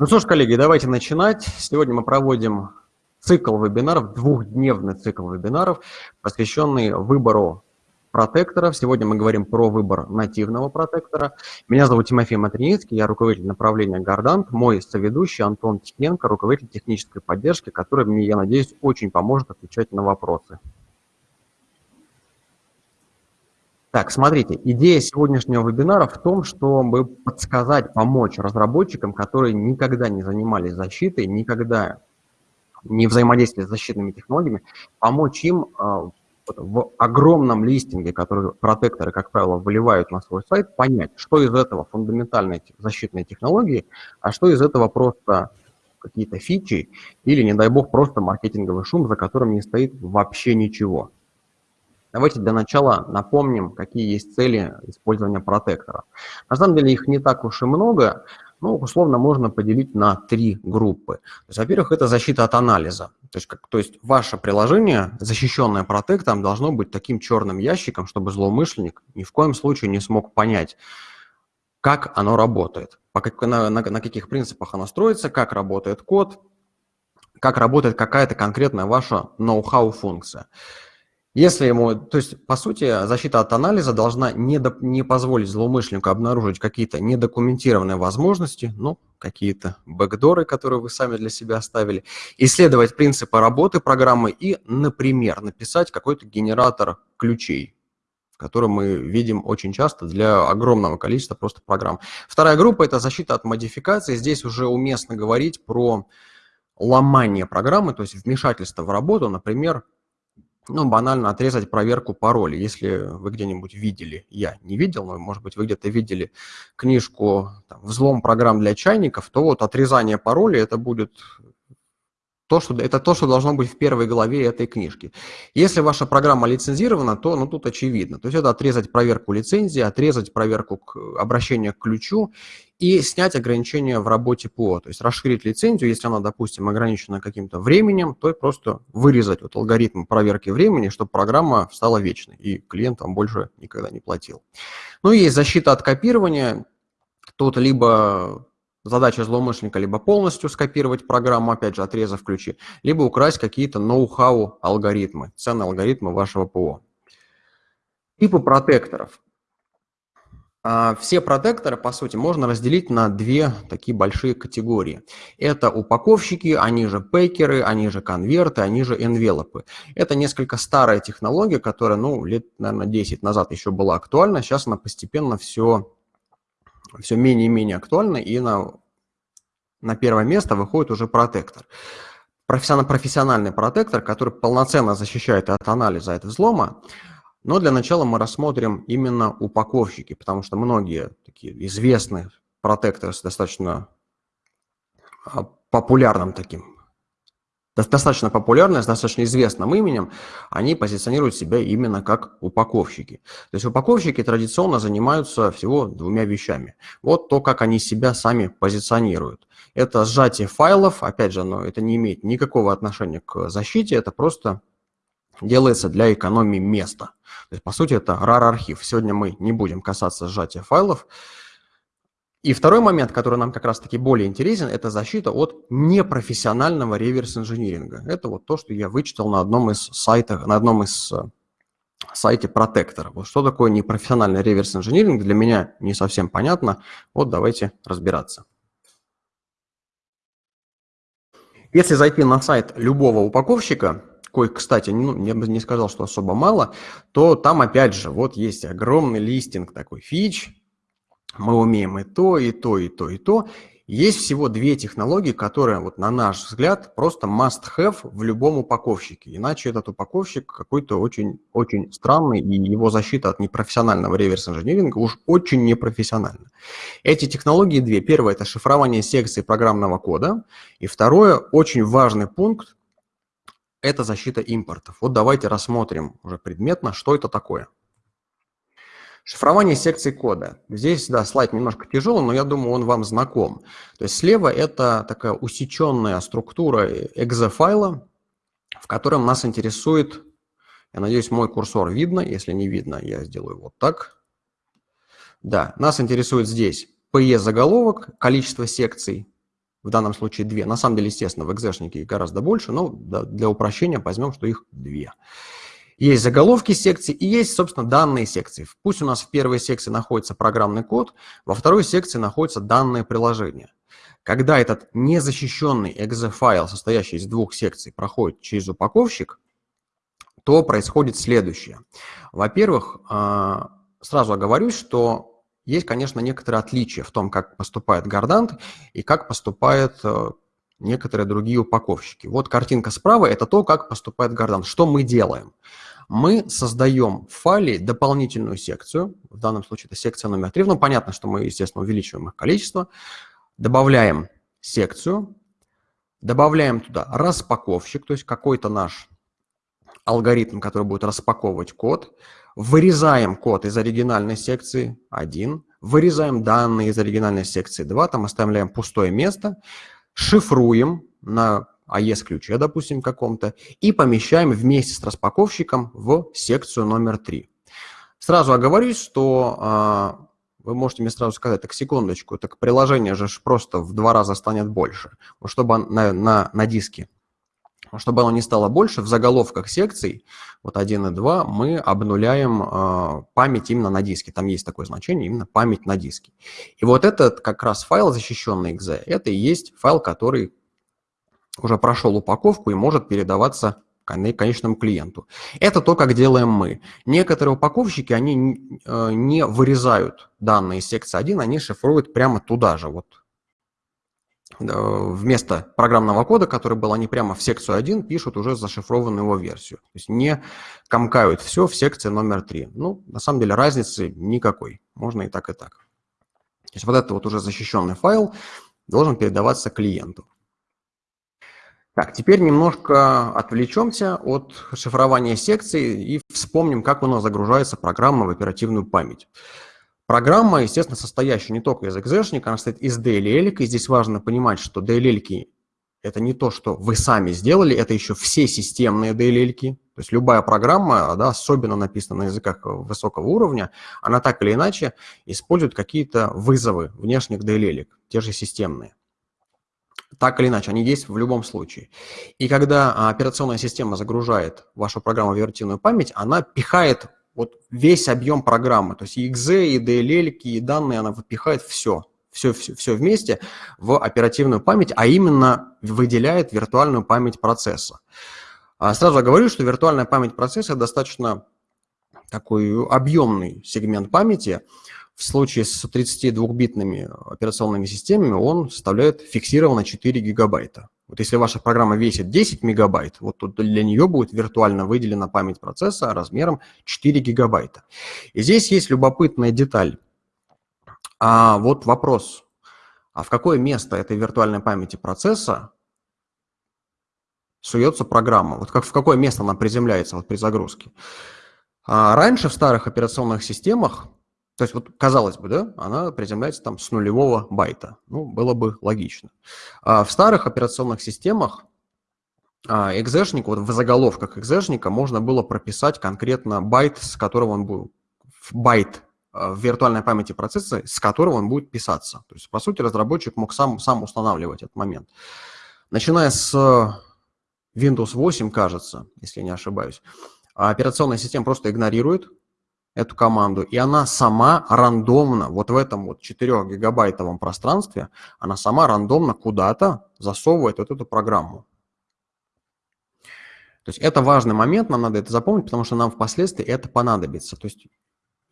Ну что ж, коллеги, давайте начинать. Сегодня мы проводим цикл вебинаров, двухдневный цикл вебинаров, посвященный выбору протекторов. Сегодня мы говорим про выбор нативного протектора. Меня зовут Тимофей Матринецкий, я руководитель направления Гордант. Мой соведущий Антон Тихненко, руководитель технической поддержки, который мне, я надеюсь, очень поможет отвечать на вопросы. Так, смотрите, идея сегодняшнего вебинара в том, чтобы подсказать, помочь разработчикам, которые никогда не занимались защитой, никогда не взаимодействовали с защитными технологиями, помочь им э, в огромном листинге, который протекторы, как правило, выливают на свой сайт, понять, что из этого фундаментальные защитные технологии, а что из этого просто какие-то фичи или, не дай бог, просто маркетинговый шум, за которым не стоит вообще ничего. Давайте для начала напомним, какие есть цели использования протектора. На самом деле их не так уж и много, но условно можно поделить на три группы. Во-первых, это защита от анализа. То есть, как, то есть ваше приложение, защищенное протектором, должно быть таким черным ящиком, чтобы злоумышленник ни в коем случае не смог понять, как оно работает, по на, на, на каких принципах оно строится, как работает код, как работает какая-то конкретная ваша ноу-хау функция. Если ему, то есть, по сути, защита от анализа должна не, до, не позволить злоумышленнику обнаружить какие-то недокументированные возможности, ну, какие-то бэкдоры, которые вы сами для себя оставили, исследовать принципы работы программы и, например, написать какой-то генератор ключей, который мы видим очень часто для огромного количества просто программ. Вторая группа – это защита от модификации. Здесь уже уместно говорить про ломание программы, то есть вмешательство в работу, например, ну, банально отрезать проверку пароля. Если вы где-нибудь видели, я не видел, но, может быть, вы где-то видели книжку там, «Взлом программ для чайников», то вот отрезание пароля – это будет то, что, это то, что должно быть в первой главе этой книжки. Если ваша программа лицензирована, то ну, тут очевидно. То есть это отрезать проверку лицензии, отрезать проверку к, обращения к ключу и снять ограничения в работе ПО. То есть расширить лицензию, если она, допустим, ограничена каким-то временем, то просто вырезать вот алгоритм проверки времени, чтобы программа стала вечной, и клиент вам больше никогда не платил. Ну и есть защита от копирования. Тут либо Задача злоумышленника либо полностью скопировать программу, опять же, отрезав ключи, либо украсть какие-то ноу-хау алгоритмы, ценные алгоритмы вашего ПО. Типы протекторов. А, все протекторы, по сути, можно разделить на две такие большие категории. Это упаковщики, они же пекеры, они же конверты, они же энвелопы. Это несколько старая технология, которая, ну, лет, наверное, 10 назад еще была актуальна. Сейчас она постепенно все все менее и менее актуально, и на, на первое место выходит уже протектор. Профессиональный, профессиональный протектор, который полноценно защищает от анализа, от взлома, но для начала мы рассмотрим именно упаковщики, потому что многие такие известные протекторы с достаточно а, популярным таким достаточно популярные, с достаточно известным именем, они позиционируют себя именно как упаковщики. То есть упаковщики традиционно занимаются всего двумя вещами. Вот то, как они себя сами позиционируют. Это сжатие файлов, опять же, но это не имеет никакого отношения к защите, это просто делается для экономии места. То есть, по сути, это RAR-архив. Сегодня мы не будем касаться сжатия файлов, и второй момент, который нам как раз-таки более интересен, это защита от непрофессионального реверс-инжиниринга. Это вот то, что я вычитал на одном из сайтов, на одном из э, сайте протектора. Вот что такое непрофессиональный реверс-инжиниринг, для меня не совсем понятно. Вот давайте разбираться. Если зайти на сайт любого упаковщика, кой, кстати, ну, я бы не сказал, что особо мало, то там опять же вот есть огромный листинг такой фич, мы умеем и то, и то, и то, и то. Есть всего две технологии, которые, вот, на наш взгляд, просто must-have в любом упаковщике. Иначе этот упаковщик какой-то очень, очень странный, и его защита от непрофессионального реверс-инжиниринга уж очень непрофессиональна. Эти технологии две. Первое – это шифрование секций программного кода. И второе, очень важный пункт – это защита импортов. Вот давайте рассмотрим уже предметно, что это такое. Шифрование секций кода. Здесь, да, слайд немножко тяжелый, но я думаю, он вам знаком. То есть слева это такая усеченная структура exe-файла, в котором нас интересует, я надеюсь, мой курсор видно. Если не видно, я сделаю вот так. Да, нас интересует здесь PE-заголовок, количество секций, в данном случае две. На самом деле, естественно, в экзешнике их гораздо больше, но для упрощения возьмем, что их две. Есть заголовки секций и есть, собственно, данные секции. Пусть у нас в первой секции находится программный код, во второй секции находится данное приложение. Когда этот незащищенный exe-файл, состоящий из двух секций, проходит через упаковщик, то происходит следующее. Во-первых, а, сразу оговорюсь, что есть, конечно, некоторые отличия в том, как поступает Гордант и как поступают э, некоторые другие упаковщики. Вот картинка справа – это то, как поступает Гордант. Что мы делаем? Мы создаем в файле дополнительную секцию, в данном случае это секция номер 3, ну понятно, что мы, естественно, увеличиваем их количество, добавляем секцию, добавляем туда распаковщик, то есть какой-то наш алгоритм, который будет распаковывать код, вырезаем код из оригинальной секции 1, вырезаем данные из оригинальной секции 2, там оставляем пустое место, шифруем на AES-ключе, допустим, каком-то, и помещаем вместе с распаковщиком в секцию номер 3. Сразу оговорюсь, что а, вы можете мне сразу сказать, так секундочку, так приложение же просто в два раза станет больше. Чтобы на, на, на диске чтобы оно не стало больше, в заголовках секций, вот 1 и 2, мы обнуляем э, память именно на диске. Там есть такое значение, именно память на диске. И вот этот как раз файл, защищенный .exe, это и есть файл, который уже прошел упаковку и может передаваться конечному клиенту. Это то, как делаем мы. Некоторые упаковщики, они э, не вырезают данные из секции 1, они шифруют прямо туда же, вот вместо программного кода, который был, они прямо в секцию 1 пишут уже зашифрованную его версию. То есть не комкают все в секции номер 3. Ну, на самом деле разницы никакой. Можно и так, и так. То есть вот этот вот уже защищенный файл должен передаваться клиенту. Так, теперь немножко отвлечемся от шифрования секций и вспомним, как у нас загружается программа в оперативную память. Программа, естественно, состоящая не только из экзешника, она состоит из DLL, и здесь важно понимать, что DLL это не то, что вы сами сделали, это еще все системные DLL. То есть любая программа, да, особенно написана на языках высокого уровня, она так или иначе использует какие-то вызовы внешних DLL, те же системные. Так или иначе, они есть в любом случае. И когда операционная система загружает вашу программу в виртуальную память, она пихает вот весь объем программы, то есть и exe, и DLL, и данные, она выпихает все, все, все, все вместе в оперативную память, а именно выделяет виртуальную память процесса. А сразу говорю, что виртуальная память процесса достаточно такой объемный сегмент памяти. В случае с 32-битными операционными системами он составляет фиксированно 4 гигабайта. Вот если ваша программа весит 10 мегабайт, вот тут для нее будет виртуально выделена память процесса размером 4 гигабайта. И здесь есть любопытная деталь. А вот вопрос, а в какое место этой виртуальной памяти процесса суется программа? Вот как, в какое место она приземляется вот при загрузке? А раньше в старых операционных системах то есть, вот, казалось бы, да, она приземляется там с нулевого байта. Ну, было бы логично. А в старых операционных системах а, экзешник, вот в заголовках экзешника можно было прописать конкретно байт, с которого он был, байт а, в виртуальной памяти процесса, с которого он будет писаться. То есть, по сути, разработчик мог сам, сам устанавливать этот момент. Начиная с Windows 8, кажется, если я не ошибаюсь, операционная система просто игнорирует эту команду, и она сама рандомно, вот в этом вот 4-гигабайтовом пространстве, она сама рандомно куда-то засовывает вот эту программу. То есть это важный момент, нам надо это запомнить, потому что нам впоследствии это понадобится. То есть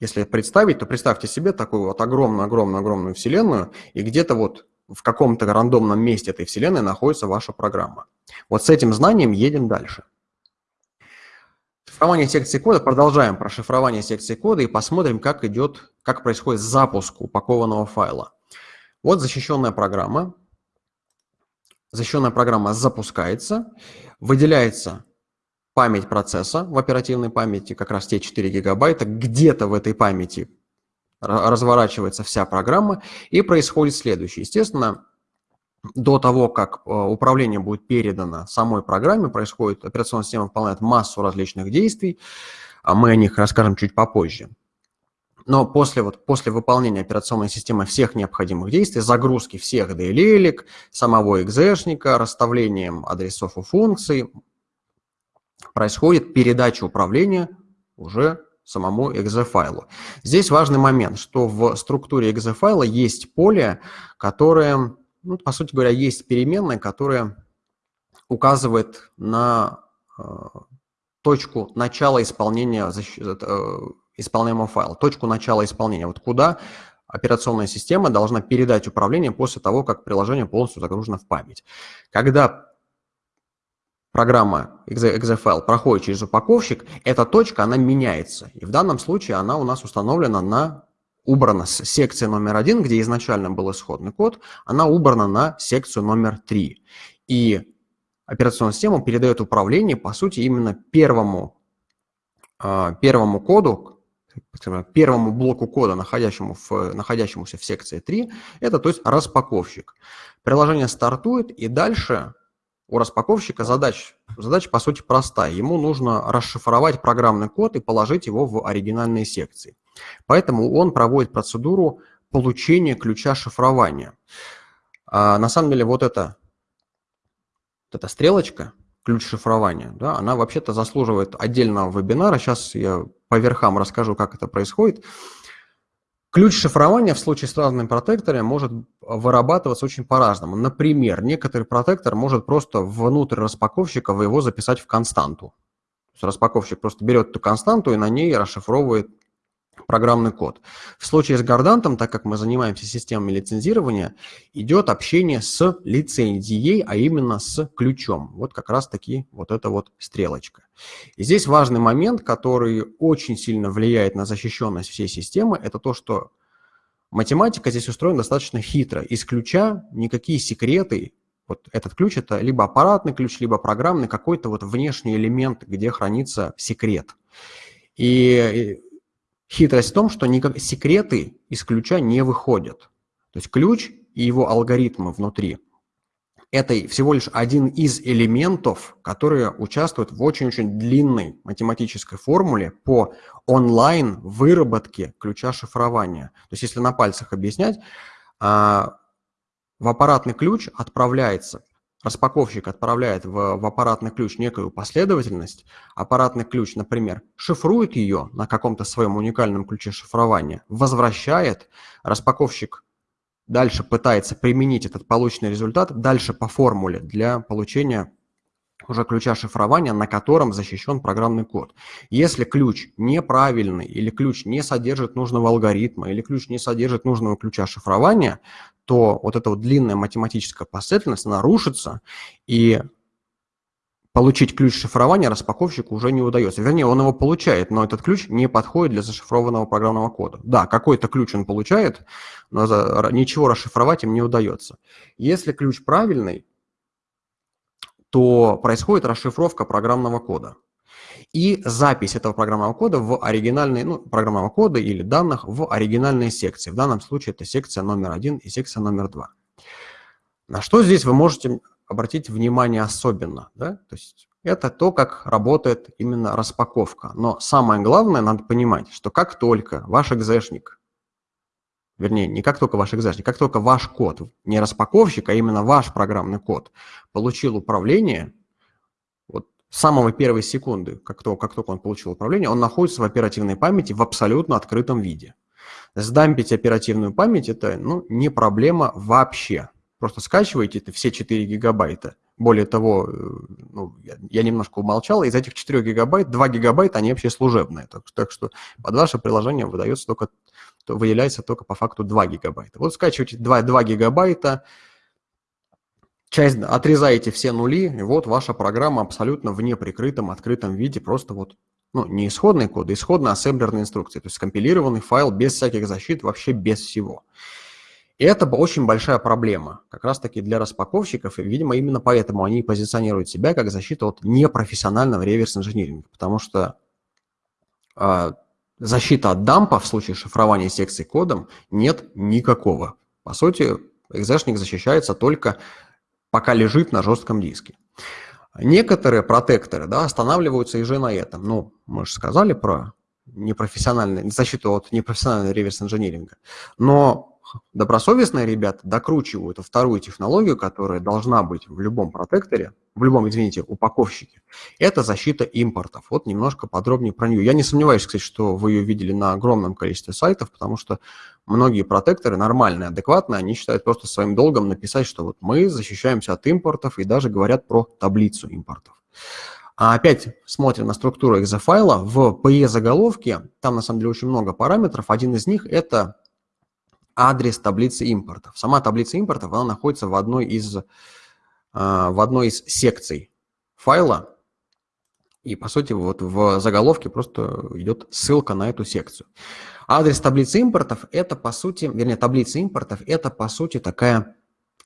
если представить, то представьте себе такую вот огромную-огромную-огромную вселенную, и где-то вот в каком-то рандомном месте этой вселенной находится ваша программа. Вот с этим знанием едем дальше. Шифрование секции кода. Продолжаем про шифрование секции кода и посмотрим, как идет, как происходит запуск упакованного файла. Вот защищенная программа. Защищенная программа запускается, выделяется память процесса в оперативной памяти, как раз те 4 гигабайта, где-то в этой памяти разворачивается вся программа, и происходит следующее. Естественно, до того, как э, управление будет передано самой программе, происходит, операционная система выполняет массу различных действий, а мы о них расскажем чуть попозже. но после, вот, после выполнения операционной системы всех необходимых действий, загрузки всех DLL, самого экзешника, расставлением адресов у функций, происходит передача управления уже самому exe-файлу. Здесь важный момент, что в структуре exe-файла есть поле, которое, ну, по сути говоря, есть переменная, которая указывает на э, точку начала исполнения э, исполняемого файла, точку начала исполнения, вот куда операционная система должна передать управление после того, как приложение полностью загружено в память. Когда программа exe, проходит через упаковщик, эта точка, она меняется. И в данном случае она у нас установлена на убрана с секции номер один, где изначально был исходный код, она убрана на секцию номер три. И операционная система передает управление, по сути, именно первому, а, первому коду, первому блоку кода, находящему в, находящемуся в секции 3, это то есть распаковщик. Приложение стартует, и дальше у распаковщика задач, задача по сути простая. Ему нужно расшифровать программный код и положить его в оригинальные секции. Поэтому он проводит процедуру получения ключа шифрования. А на самом деле вот эта, вот эта стрелочка, ключ шифрования, да, она вообще-то заслуживает отдельного вебинара. Сейчас я по верхам расскажу, как это происходит. Ключ шифрования в случае с разными протекторами может вырабатываться очень по-разному. Например, некоторый протектор может просто внутрь распаковщика его записать в константу. То есть распаковщик просто берет эту константу и на ней расшифровывает программный код. В случае с Гордантом, так как мы занимаемся системами лицензирования, идет общение с лицензией, а именно с ключом. Вот как раз-таки вот эта вот стрелочка. И здесь важный момент, который очень сильно влияет на защищенность всей системы, это то, что математика здесь устроена достаточно хитро. Из ключа никакие секреты, вот этот ключ это либо аппаратный ключ, либо программный, какой-то вот внешний элемент, где хранится секрет. И Хитрость в том, что никак... секреты из ключа не выходят. То есть ключ и его алгоритмы внутри – это всего лишь один из элементов, которые участвуют в очень-очень длинной математической формуле по онлайн выработке ключа шифрования. То есть если на пальцах объяснять, а, в аппаратный ключ отправляется распаковщик отправляет в, в аппаратный ключ некую последовательность, аппаратный ключ, например, шифрует ее на каком-то своем уникальном ключе шифрования, возвращает, распаковщик дальше пытается применить этот полученный результат дальше по формуле для получения уже ключа шифрования, на котором защищен программный код. Если ключ неправильный, или ключ не содержит нужного алгоритма, или ключ не содержит нужного ключа шифрования, то вот эта вот длинная математическая последовательность нарушится, и получить ключ шифрования распаковщику уже не удается. Вернее, он его получает, но этот ключ не подходит для зашифрованного программного кода. Да, какой-то ключ он получает, но ничего расшифровать им не удается. Если ключ правильный, то происходит расшифровка программного кода и запись этого программного кода в оригинальные, ну, программного кода или данных в оригинальные секции. В данном случае это секция номер один и секция номер два. На что здесь вы можете обратить внимание особенно, да? То есть это то, как работает именно распаковка. Но самое главное, надо понимать, что как только ваш экзешник вернее, не как только ваш экзешник, как только ваш код, не распаковщик, а именно ваш программный код, получил управление, самого первой секунды, как только, как только он получил управление, он находится в оперативной памяти в абсолютно открытом виде. Сдампить оперативную память – это ну, не проблема вообще. Просто скачиваете это все 4 гигабайта. Более того, э, ну, я, немножко умолчал, из этих 4 гигабайт 2 гигабайта, они вообще служебные. Так, так что под ваше приложение выдается только то выделяется только по факту 2 гигабайта. Вот скачиваете 2, 2 гигабайта, часть, отрезаете все нули, и вот ваша программа абсолютно в неприкрытом, открытом виде, просто вот, ну, не исходный код, а исходная ассемблерная инструкция, то есть компилированный файл без всяких защит, вообще без всего. И это очень большая проблема, как раз-таки для распаковщиков, и, видимо, именно поэтому они позиционируют себя как защиту от непрофессионального реверс-инжиниринга, потому что а, защита от дампа в случае шифрования секций кодом нет никакого. По сути, экзешник защищается только пока лежит на жестком диске. Некоторые протекторы да, останавливаются и же на этом. Ну, мы же сказали про непрофессиональной, защиту от непрофессионального реверс-инжиниринга. Но добросовестные ребята докручивают вторую технологию, которая должна быть в любом протекторе, в любом, извините, упаковщике. Это защита импортов. Вот немножко подробнее про нее. Я не сомневаюсь, кстати, что вы ее видели на огромном количестве сайтов, потому что многие протекторы нормальные, адекватные, они считают просто своим долгом написать, что вот мы защищаемся от импортов и даже говорят про таблицу импортов. А опять смотрим на структуру экзофайла. В PE-заголовке, там на самом деле очень много параметров. Один из них – это адрес таблицы импортов. Сама таблица импортов, она находится в одной из, а, в одной из секций файла. И, по сути, вот в заголовке просто идет ссылка на эту секцию. Адрес таблицы импортов – это, по сути, вернее, таблица импортов – это, по сути, такая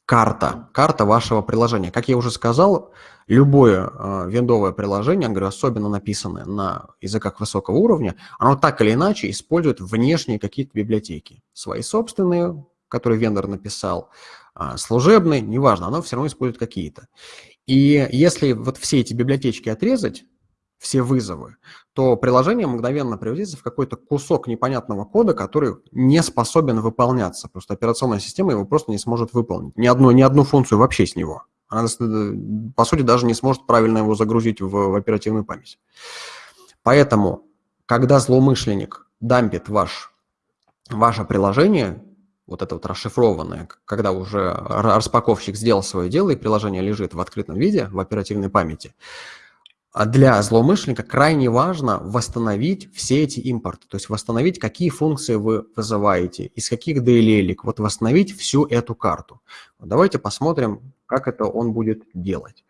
карта, карта вашего приложения. Как я уже сказал, любое э, виндовое приложение, говорю, особенно написанное на языках высокого уровня, оно так или иначе использует внешние какие-то библиотеки. Свои собственные, которые вендор написал, э, служебные, неважно, оно все равно использует какие-то. И если вот все эти библиотечки отрезать, все вызовы, то приложение мгновенно превратится в какой-то кусок непонятного кода, который не способен выполняться. Просто операционная система его просто не сможет выполнить. Ни одну, ни одну функцию вообще с него. Она, э, по сути, даже не сможет правильно его загрузить в, в оперативную память. Поэтому, когда злоумышленник дампит ваш, ваше приложение, вот это вот расшифрованное, когда уже распаковщик сделал свое дело, и приложение лежит в открытом виде в оперативной памяти, для злоумышленника крайне важно восстановить все эти импорты, то есть восстановить, какие функции вы вызываете, из каких DLL, вот восстановить всю эту карту. Давайте посмотрим, как это он будет делать.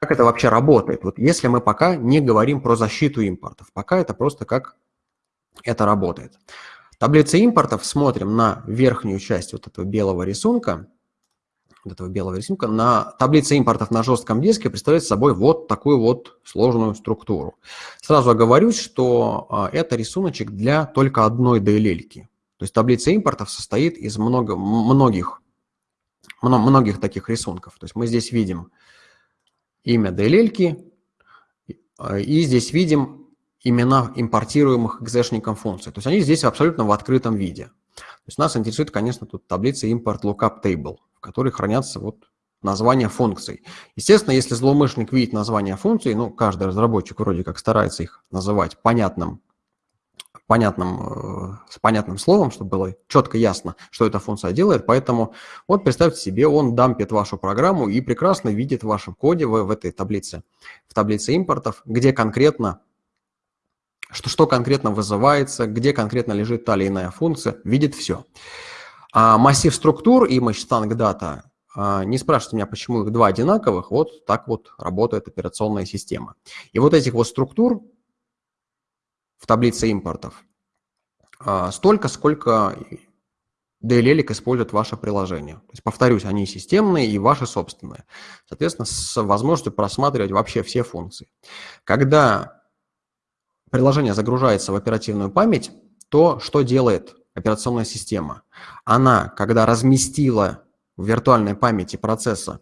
Как это вообще работает? Вот если мы пока не говорим про защиту импортов, пока это просто как это работает. Таблица импортов, смотрим на верхнюю часть вот этого белого рисунка – вот этого белого рисунка, на таблице импортов на жестком диске представляет собой вот такую вот сложную структуру. Сразу оговорюсь, что а, это рисуночек для только одной DLL. -ки. То есть таблица импортов состоит из много, многих, многих таких рисунков. То есть мы здесь видим имя DLL, а, и здесь видим имена импортируемых экзешником функций. То есть они здесь абсолютно в открытом виде. То есть нас интересует, конечно, тут таблица import lookup table в которой хранятся вот названия функций. Естественно, если злоумышленник видит название функций, ну, каждый разработчик вроде как старается их называть понятным, понятным, э, с понятным словом, чтобы было четко ясно, что эта функция делает. Поэтому вот представьте себе, он дампит вашу программу и прекрасно видит в вашем коде в, в этой таблице, в таблице импортов, где конкретно что, что конкретно вызывается, где конкретно лежит та или иная функция, видит все. А массив структур и Matchstang Data, а, не спрашивайте меня, почему их два одинаковых, вот так вот работает операционная система. И вот этих вот структур в таблице импортов а, столько, сколько DLL использует ваше приложение. То есть, повторюсь, они системные и ваши собственные. Соответственно, с возможностью просматривать вообще все функции. Когда приложение загружается в оперативную память, то что делает операционная система, она, когда разместила в виртуальной памяти процесса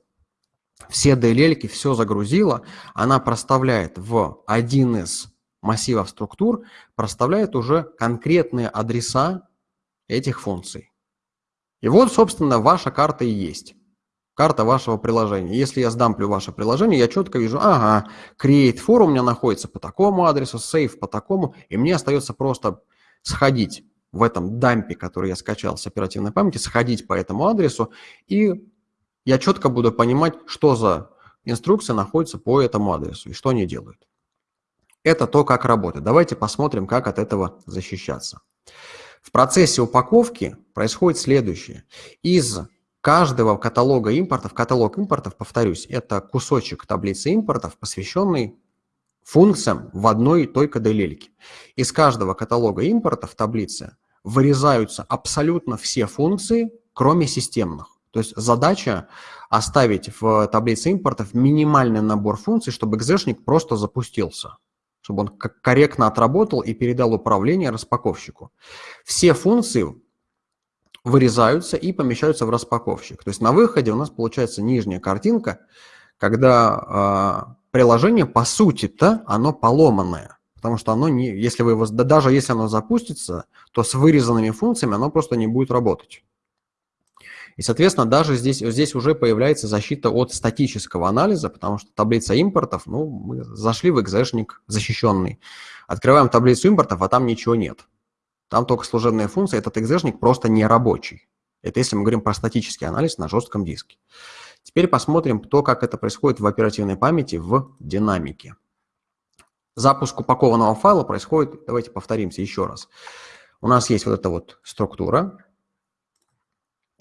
все DLL, все загрузила, она проставляет в один из массивов структур, проставляет уже конкретные адреса этих функций. И вот, собственно, ваша карта и есть. Карта вашего приложения. Если я сдамплю ваше приложение, я четко вижу, ага, create for у меня находится по такому адресу, save по такому, и мне остается просто сходить в этом дампе, который я скачал с оперативной памяти, сходить по этому адресу, и я четко буду понимать, что за инструкция находится по этому адресу и что они делают. Это то, как работает. Давайте посмотрим, как от этого защищаться. В процессе упаковки происходит следующее. Из каждого каталога импортов, каталог импортов, повторюсь, это кусочек таблицы импортов, посвященный функциям в одной только DLL. Из каждого каталога импорта в таблице вырезаются абсолютно все функции, кроме системных. То есть задача оставить в таблице импортов минимальный набор функций, чтобы экзешник просто запустился, чтобы он корректно отработал и передал управление распаковщику. Все функции вырезаются и помещаются в распаковщик. То есть на выходе у нас получается нижняя картинка, когда а, приложение, по сути-то, оно поломанное. потому что оно не, если вы его, даже если оно запустится, то с вырезанными функциями оно просто не будет работать. И, соответственно, даже здесь, здесь уже появляется защита от статического анализа, потому что таблица импортов, ну, мы зашли в экзешник защищенный, открываем таблицу импортов, а там ничего нет. Там только служебные функции, этот экзешник просто не рабочий. Это если мы говорим про статический анализ на жестком диске. Теперь посмотрим, то, как это происходит в оперативной памяти в динамике. Запуск упакованного файла происходит, давайте повторимся еще раз. У нас есть вот эта вот структура,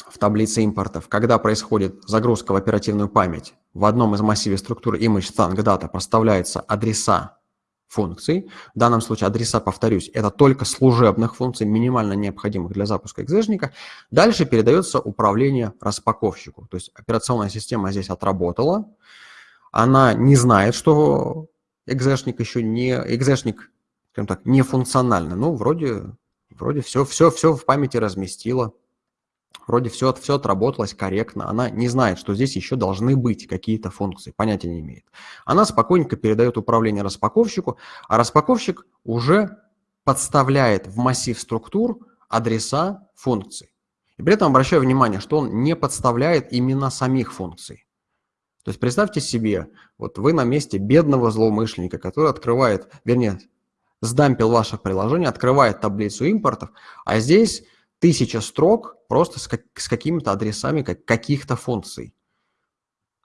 в таблице импортов, когда происходит загрузка в оперативную память, в одном из массивов структуры image stank data проставляются адреса функций. В данном случае адреса, повторюсь, это только служебных функций, минимально необходимых для запуска экзешника. Дальше передается управление распаковщику. То есть операционная система здесь отработала. Она не знает, что экзешник еще не, экзешник, скажем так, не функциональный. Ну, вроде, вроде все, все, все в памяти разместила. Вроде все, все отработалось корректно. Она не знает, что здесь еще должны быть какие-то функции, понятия не имеет. Она спокойненько передает управление распаковщику, а распаковщик уже подставляет в массив структур адреса функций. И при этом обращаю внимание, что он не подставляет имена самих функций. То есть представьте себе, вот вы на месте бедного злоумышленника, который открывает, вернее, сдампил ваше приложение, открывает таблицу импортов, а здесь тысяча строк просто с, как, с какими-то адресами как, каких-то функций.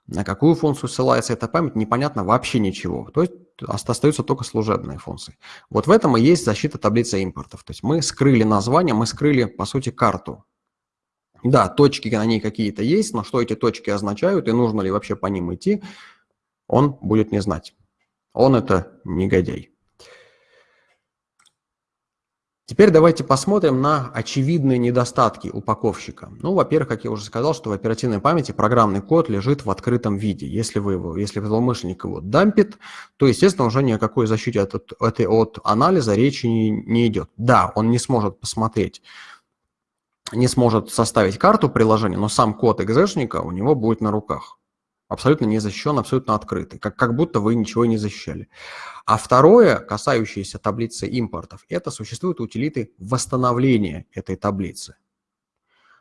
На какую функцию ссылается эта память, непонятно вообще ничего. То есть остаются только служебные функции. Вот в этом и есть защита таблицы импортов. То есть мы скрыли название, мы скрыли, по сути, карту. Да, точки на ней какие-то есть, но что эти точки означают и нужно ли вообще по ним идти, он будет не знать. Он это негодяй. Теперь давайте посмотрим на очевидные недостатки упаковщика. Ну, во-первых, как я уже сказал, что в оперативной памяти программный код лежит в открытом виде. Если, вы его, если злоумышленник его дампит, то, естественно, уже ни о какой защите от, от, от анализа речи не, не идет. Да, он не сможет посмотреть, не сможет составить карту приложения, но сам код экзешника у него будет на руках абсолютно не защищен, абсолютно открытый, как, как будто вы ничего не защищали. А второе, касающееся таблицы импортов, это существуют утилиты восстановления этой таблицы.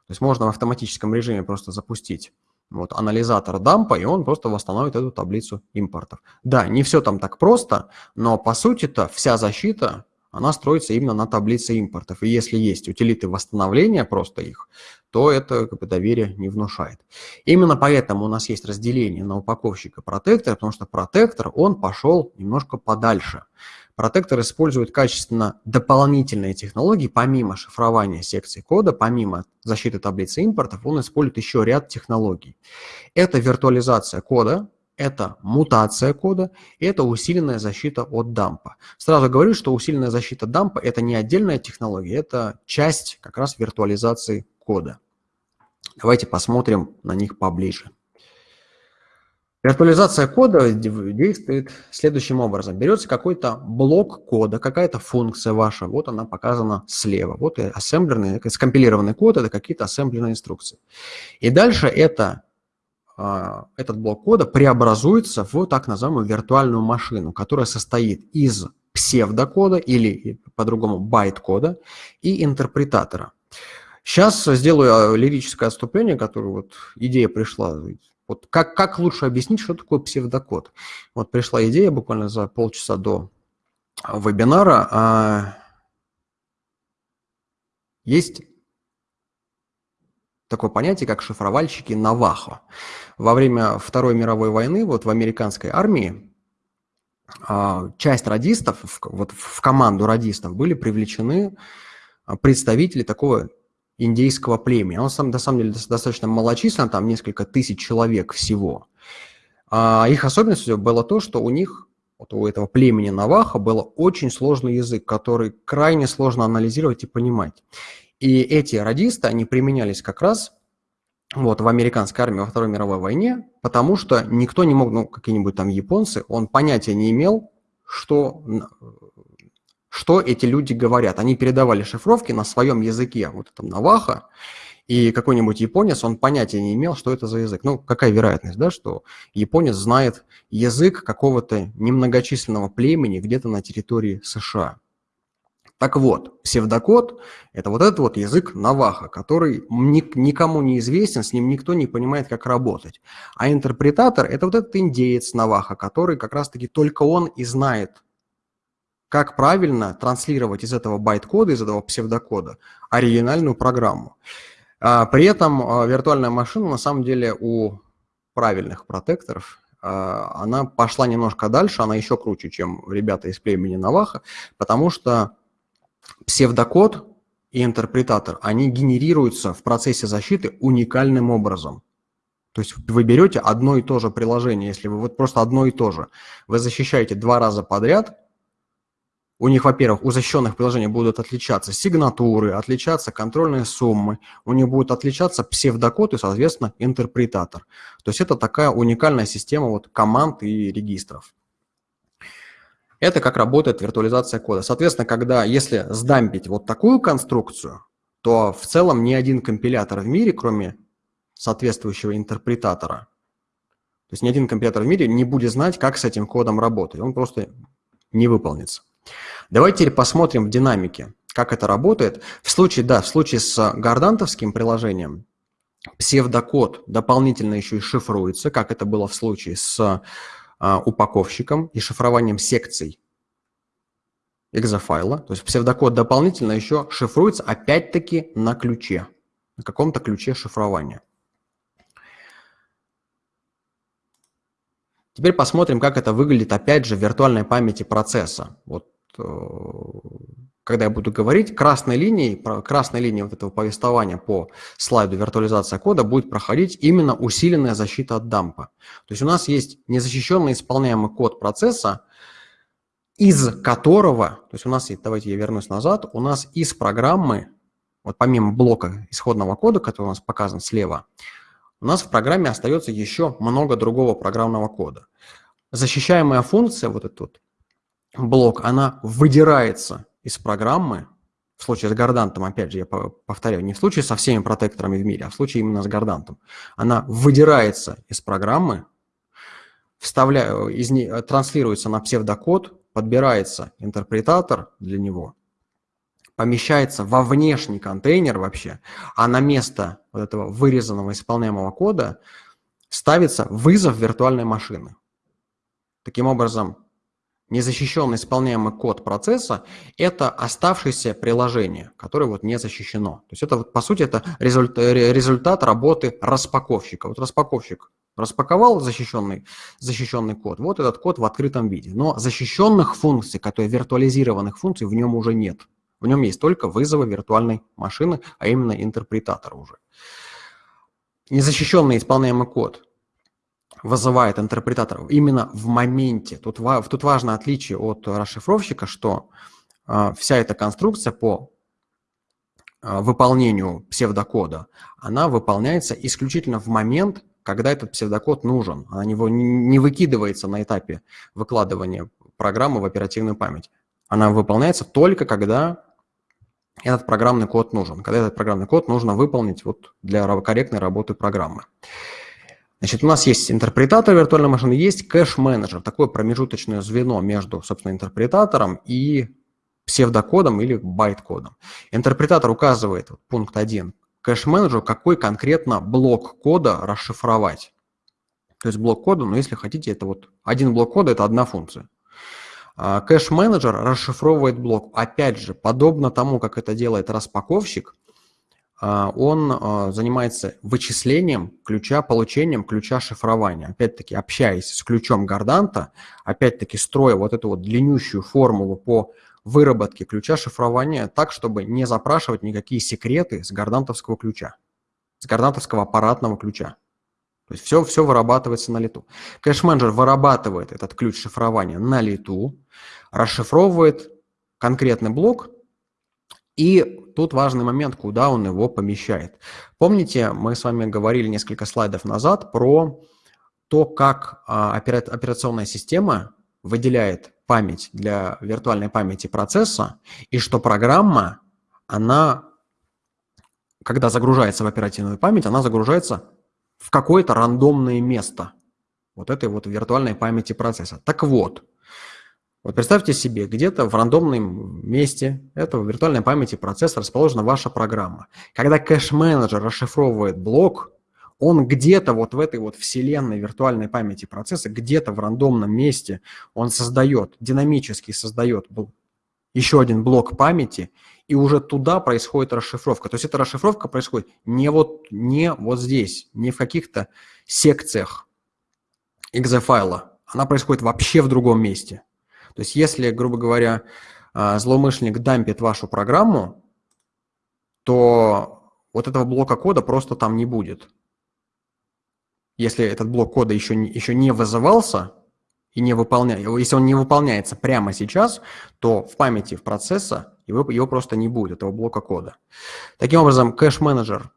То есть можно в автоматическом режиме просто запустить вот, анализатор дампа, и он просто восстановит эту таблицу импортов. Да, не все там так просто, но по сути-то вся защита она строится именно на таблице импортов. И если есть утилиты восстановления просто их, то это как бы, доверие не внушает. Именно поэтому у нас есть разделение на упаковщика протектора, потому что протектор, он пошел немножко подальше. Протектор использует качественно дополнительные технологии, помимо шифрования секций кода, помимо защиты таблицы импортов, он использует еще ряд технологий. Это виртуализация кода, это мутация кода, и это усиленная защита от дампа. Сразу говорю, что усиленная защита дампа – это не отдельная технология, это часть как раз виртуализации кода. Давайте посмотрим на них поближе. Виртуализация кода действует следующим образом. Берется какой-то блок кода, какая-то функция ваша, вот она показана слева. Вот и ассемблерный, скомпилированный код – это какие-то ассемблерные инструкции. И дальше это этот блок кода преобразуется в так называемую виртуальную машину, которая состоит из псевдокода или по-другому байт-кода и интерпретатора. Сейчас сделаю а, лирическое отступление, которое вот идея пришла. Вот как, как лучше объяснить, что такое псевдокод? Вот пришла идея буквально за полчаса до вебинара. А, есть такое понятие, как шифровальщики Навахо. Во время Второй мировой войны вот в американской армии а, часть радистов, вот в команду радистов были привлечены а, представители такого индейского племени. Он сам, на самом деле достаточно малочислен, там несколько тысяч человек всего. А их особенностью было то, что у них, вот у этого племени Наваха, был очень сложный язык, который крайне сложно анализировать и понимать. И эти радисты, они применялись как раз вот, в американской армии во Второй мировой войне, потому что никто не мог, ну, какие-нибудь там японцы, он понятия не имел, что, что эти люди говорят. Они передавали шифровки на своем языке, вот этом Наваха, И какой-нибудь японец, он понятия не имел, что это за язык. Ну, какая вероятность, да, что японец знает язык какого-то немногочисленного племени где-то на территории США. Так вот, псевдокод – это вот этот вот язык Наваха, который никому не известен, с ним никто не понимает, как работать. А интерпретатор – это вот этот индеец Наваха, который как раз-таки только он и знает, как правильно транслировать из этого байт-кода, из этого псевдокода оригинальную программу. А, при этом а, виртуальная машина на самом деле у правильных протекторов, а, она пошла немножко дальше, она еще круче, чем ребята из племени Наваха, потому что псевдокод и интерпретатор, они генерируются в процессе защиты уникальным образом. То есть вы берете одно и то же приложение, если вы вот просто одно и то же, вы защищаете два раза подряд, у них, во-первых, у защищенных приложений будут отличаться сигнатуры, отличаться контрольные суммы, у них будет отличаться псевдокод и, соответственно, интерпретатор. То есть это такая уникальная система вот команд и регистров. Это как работает виртуализация кода. Соответственно, когда, если сдампить вот такую конструкцию, то в целом ни один компилятор в мире, кроме соответствующего интерпретатора, то есть ни один компилятор в мире не будет знать, как с этим кодом работать. Он просто не выполнится. Давайте теперь посмотрим в динамике, как это работает. В случае, да, в случае с гардантовским приложением псевдокод дополнительно еще и шифруется, как это было в случае с упаковщиком и шифрованием секций экзофайла. То есть псевдокод дополнительно еще шифруется опять-таки на ключе, на каком-то ключе шифрования. Теперь посмотрим, как это выглядит, опять же, в виртуальной памяти процесса. Вот э, когда я буду говорить, красной линией, красной линией вот этого повествования по слайду виртуализация кода будет проходить именно усиленная защита от дампа. То есть у нас есть незащищенный исполняемый код процесса, из которого, то есть у нас, давайте я вернусь назад, у нас из программы, вот помимо блока исходного кода, который у нас показан слева, у нас в программе остается еще много другого программного кода. Защищаемая функция, вот этот вот блок, она выдирается из программы, в случае с гардантом, опять же, я повторяю, не в случае со всеми протекторами в мире, а в случае именно с гардантом, она выдирается из программы, вставля... из не... транслируется на псевдокод, подбирается интерпретатор для него, помещается во внешний контейнер вообще, а на место вот этого вырезанного исполняемого кода ставится вызов виртуальной машины. Таким образом, незащищенный исполняемый код процесса – это оставшееся приложение, которое вот не защищено. То есть это, вот, по сути, это результат, результат работы распаковщика. Вот распаковщик распаковал защищенный, защищенный код, вот этот код в открытом виде. Но защищенных функций, которые виртуализированных функций в нем уже нет. В нем есть только вызовы виртуальной машины, а именно интерпретатора уже. Незащищенный исполняемый код вызывает интерпретатор именно в моменте. Тут, тут важно отличие от расшифровщика, что э, вся эта конструкция по э, выполнению псевдокода, она выполняется исключительно в момент, когда этот псевдокод нужен. Она не, не выкидывается на этапе выкладывания программы в оперативную память. Она выполняется только когда этот программный код нужен, когда этот программный код нужно выполнить вот для корректной работы программы. Значит, у нас есть интерпретатор виртуальной машины, есть кэш-менеджер, такое промежуточное звено между, собственно, интерпретатором и псевдокодом или байт-кодом. Интерпретатор указывает, пункт 1, кэш-менеджеру, какой конкретно блок кода расшифровать. То есть блок кода, но если хотите, это вот один блок кода – это одна функция. А, кэш-менеджер расшифровывает блок. Опять же, подобно тому, как это делает распаковщик, он а, занимается вычислением ключа, получением ключа шифрования. Опять-таки, общаясь с ключом Горданта, опять-таки строя вот эту вот длиннющую формулу по выработке ключа шифрования так, чтобы не запрашивать никакие секреты с гордантовского ключа, с гордантовского аппаратного ключа. То есть все, все вырабатывается на лету. Кэш-менеджер вырабатывает этот ключ шифрования на лету, расшифровывает конкретный блок, и тут важный момент, куда он его помещает. Помните, мы с вами говорили несколько слайдов назад про то, как а, операционная система выделяет память для виртуальной памяти процесса, и что программа, она когда загружается в оперативную память, она загружается в какое-то рандомное место вот этой вот виртуальной памяти процесса. Так вот, вот представьте себе, где-то в рандомном месте этого виртуальной памяти процесса расположена ваша программа. Когда кэш-менеджер расшифровывает блок, он где-то вот в этой вот вселенной виртуальной памяти процесса, где-то в рандомном месте он создает, динамически создает еще один блок памяти, и уже туда происходит расшифровка. То есть эта расшифровка происходит не вот, не вот здесь, не в каких-то секциях exe-файла. Она происходит вообще в другом месте. То есть если, грубо говоря, а, злоумышленник дампит вашу программу, то вот этого блока кода просто там не будет если этот блок кода еще еще не вызывался и не выполняется, если он не выполняется прямо сейчас, то в памяти в процесса его, его просто не будет, этого блока кода. Таким образом, кэш-менеджер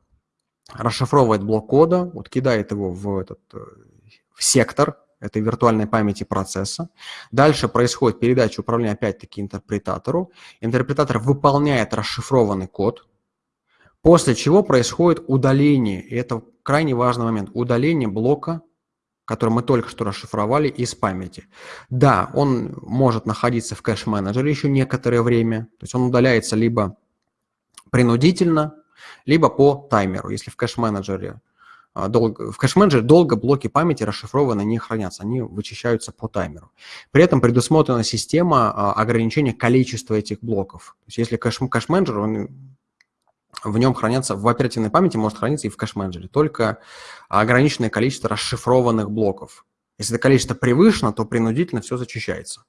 расшифровывает блок кода, вот кидает его в, этот, э, в сектор этой виртуальной памяти процесса. Дальше происходит передача управления опять-таки интерпретатору. Интерпретатор выполняет расшифрованный код, после чего происходит удаление. И это крайне важный момент. Удаление блока, который мы только что расшифровали из памяти. Да, он может находиться в кэш-менеджере еще некоторое время. То есть он удаляется либо принудительно, либо по таймеру. Если в кэш-менеджере долго, в кэш-менеджере долго блоки памяти расшифрованы не хранятся, они вычищаются по таймеру. При этом предусмотрена система а, ограничения количества этих блоков. То есть если кэш-менеджер, он в нем хранятся, в оперативной памяти может храниться и в кэш-менеджере, только ограниченное количество расшифрованных блоков. Если это количество превышено, то принудительно все зачищается.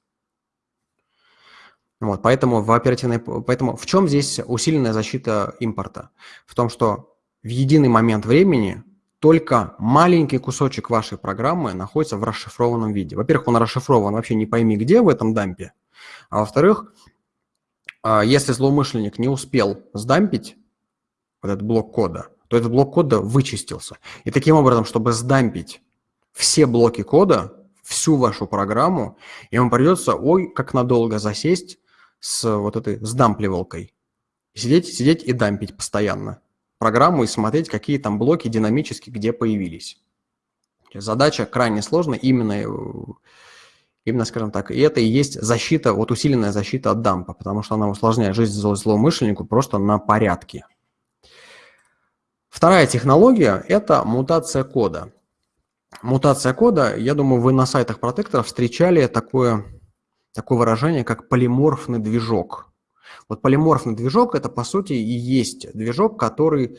Вот, поэтому в оперативной, поэтому в чем здесь усиленная защита импорта? В том, что в единый момент времени только маленький кусочек вашей программы находится в расшифрованном виде. Во-первых, он расшифрован вообще не пойми где в этом дампе, а во-вторых, а, если злоумышленник не успел сдампить вот этот блок кода, то этот блок кода вычистился. И таким образом, чтобы сдампить все блоки кода, всю вашу программу, ему придется, ой, как надолго засесть с вот этой сдампливалкой. Сидеть, сидеть и дампить постоянно программу и смотреть, какие там блоки динамически где появились. Задача крайне сложная, именно, именно, скажем так, и это и есть защита, вот усиленная защита от дампа, потому что она усложняет жизнь злоумышленнику просто на порядке. Вторая технология – это мутация кода. Мутация кода, я думаю, вы на сайтах протекторов встречали такое, такое выражение, как полиморфный движок. Вот полиморфный движок – это, по сути, и есть движок, который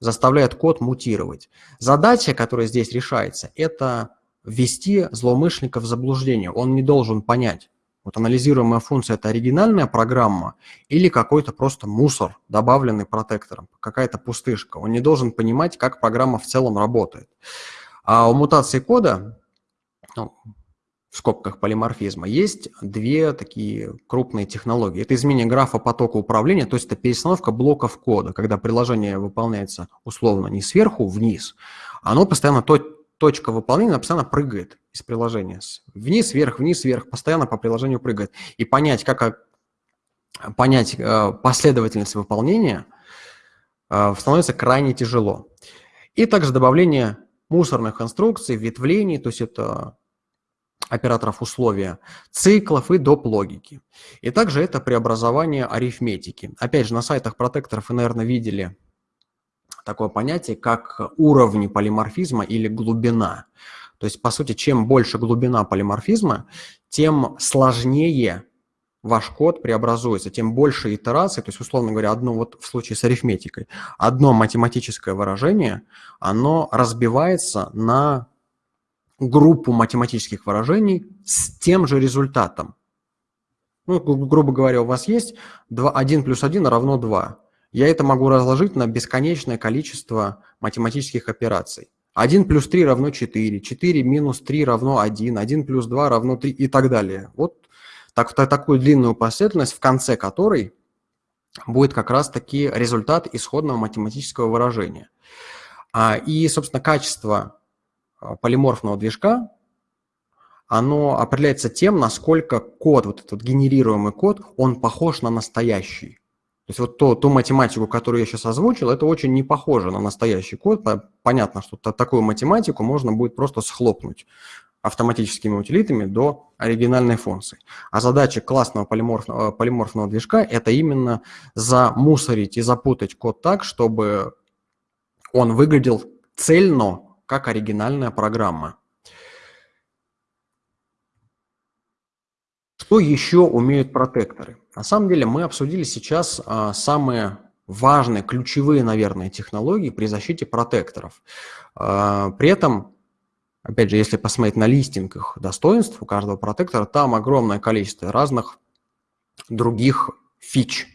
заставляет код мутировать. Задача, которая здесь решается, это ввести злоумышленника в заблуждение. Он не должен понять, вот анализируемая функция – это оригинальная программа или какой-то просто мусор, добавленный протектором, какая-то пустышка. Он не должен понимать, как программа в целом работает. А у мутации кода, ну, в скобках полиморфизма, есть две такие крупные технологии. Это изменение графа потока управления, то есть это перестановка блоков кода, когда приложение выполняется условно не сверху вниз, оно постоянно то точка выполнения постоянно прыгает из приложения. Вниз, вверх, вниз, вверх, постоянно по приложению прыгает. И понять, как понять э, последовательность выполнения э, становится крайне тяжело. И также добавление мусорных инструкций, ветвлений, то есть это операторов условия, циклов и доп. логики. И также это преобразование арифметики. Опять же, на сайтах протекторов вы, наверное, видели такое понятие, как уровни полиморфизма или глубина. То есть, по сути, чем больше глубина полиморфизма, тем сложнее ваш код преобразуется, тем больше итераций, то есть, условно говоря, одно вот в случае с арифметикой, одно математическое выражение, оно разбивается на группу математических выражений с тем же результатом. Ну, грубо говоря, у вас есть 2, 1 плюс 1 равно 2 я это могу разложить на бесконечное количество математических операций. 1 плюс 3 равно 4, 4 минус 3 равно 1, 1 плюс 2 равно 3 и так далее. Вот так, такую длинную последовательность, в конце которой будет как раз-таки результат исходного математического выражения. А, и, собственно, качество полиморфного движка, оно определяется тем, насколько код, вот этот генерируемый код, он похож на настоящий. То есть вот то, ту математику, которую я сейчас озвучил, это очень не похоже на настоящий код. Понятно, что такую математику можно будет просто схлопнуть автоматическими утилитами до оригинальной функции. А задача классного полиморфного, полиморфного движка – это именно замусорить и запутать код так, чтобы он выглядел цельно, как оригинальная программа. Что еще умеют протекторы? На самом деле мы обсудили сейчас а, самые важные, ключевые, наверное, технологии при защите протекторов. А, при этом, опять же, если посмотреть на листинг их достоинств у каждого протектора, там огромное количество разных других фич.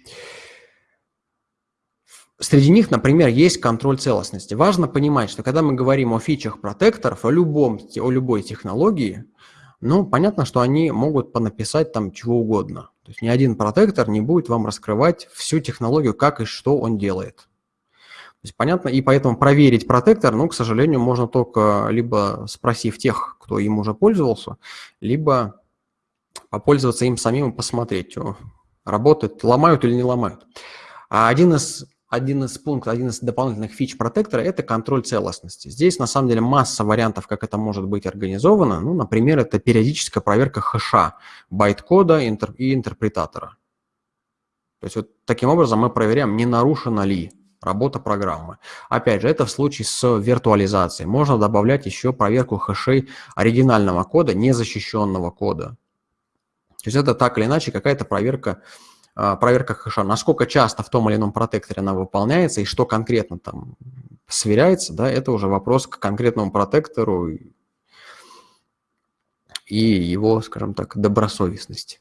Среди них, например, есть контроль целостности. Важно понимать, что когда мы говорим о фичах протекторов, о, любом, о любой технологии, ну, понятно, что они могут понаписать там чего угодно. То есть ни один протектор не будет вам раскрывать всю технологию, как и что он делает. То есть понятно, и поэтому проверить протектор, ну, к сожалению, можно только либо спросив тех, кто им уже пользовался, либо попользоваться им самим и посмотреть, работает, ломают или не ломают. А один из один из пунктов, один из дополнительных фич протектора – это контроль целостности. Здесь, на самом деле, масса вариантов, как это может быть организовано. Ну, например, это периодическая проверка хэша, байт-кода и интерпретатора. То есть вот таким образом мы проверяем, не нарушена ли работа программы. Опять же, это в случае с виртуализацией. Можно добавлять еще проверку хэшей оригинального кода, незащищенного кода. То есть это так или иначе какая-то проверка проверка хэша, насколько часто в том или ином протекторе она выполняется и что конкретно там сверяется, да, это уже вопрос к конкретному протектору и его, скажем так, добросовестности.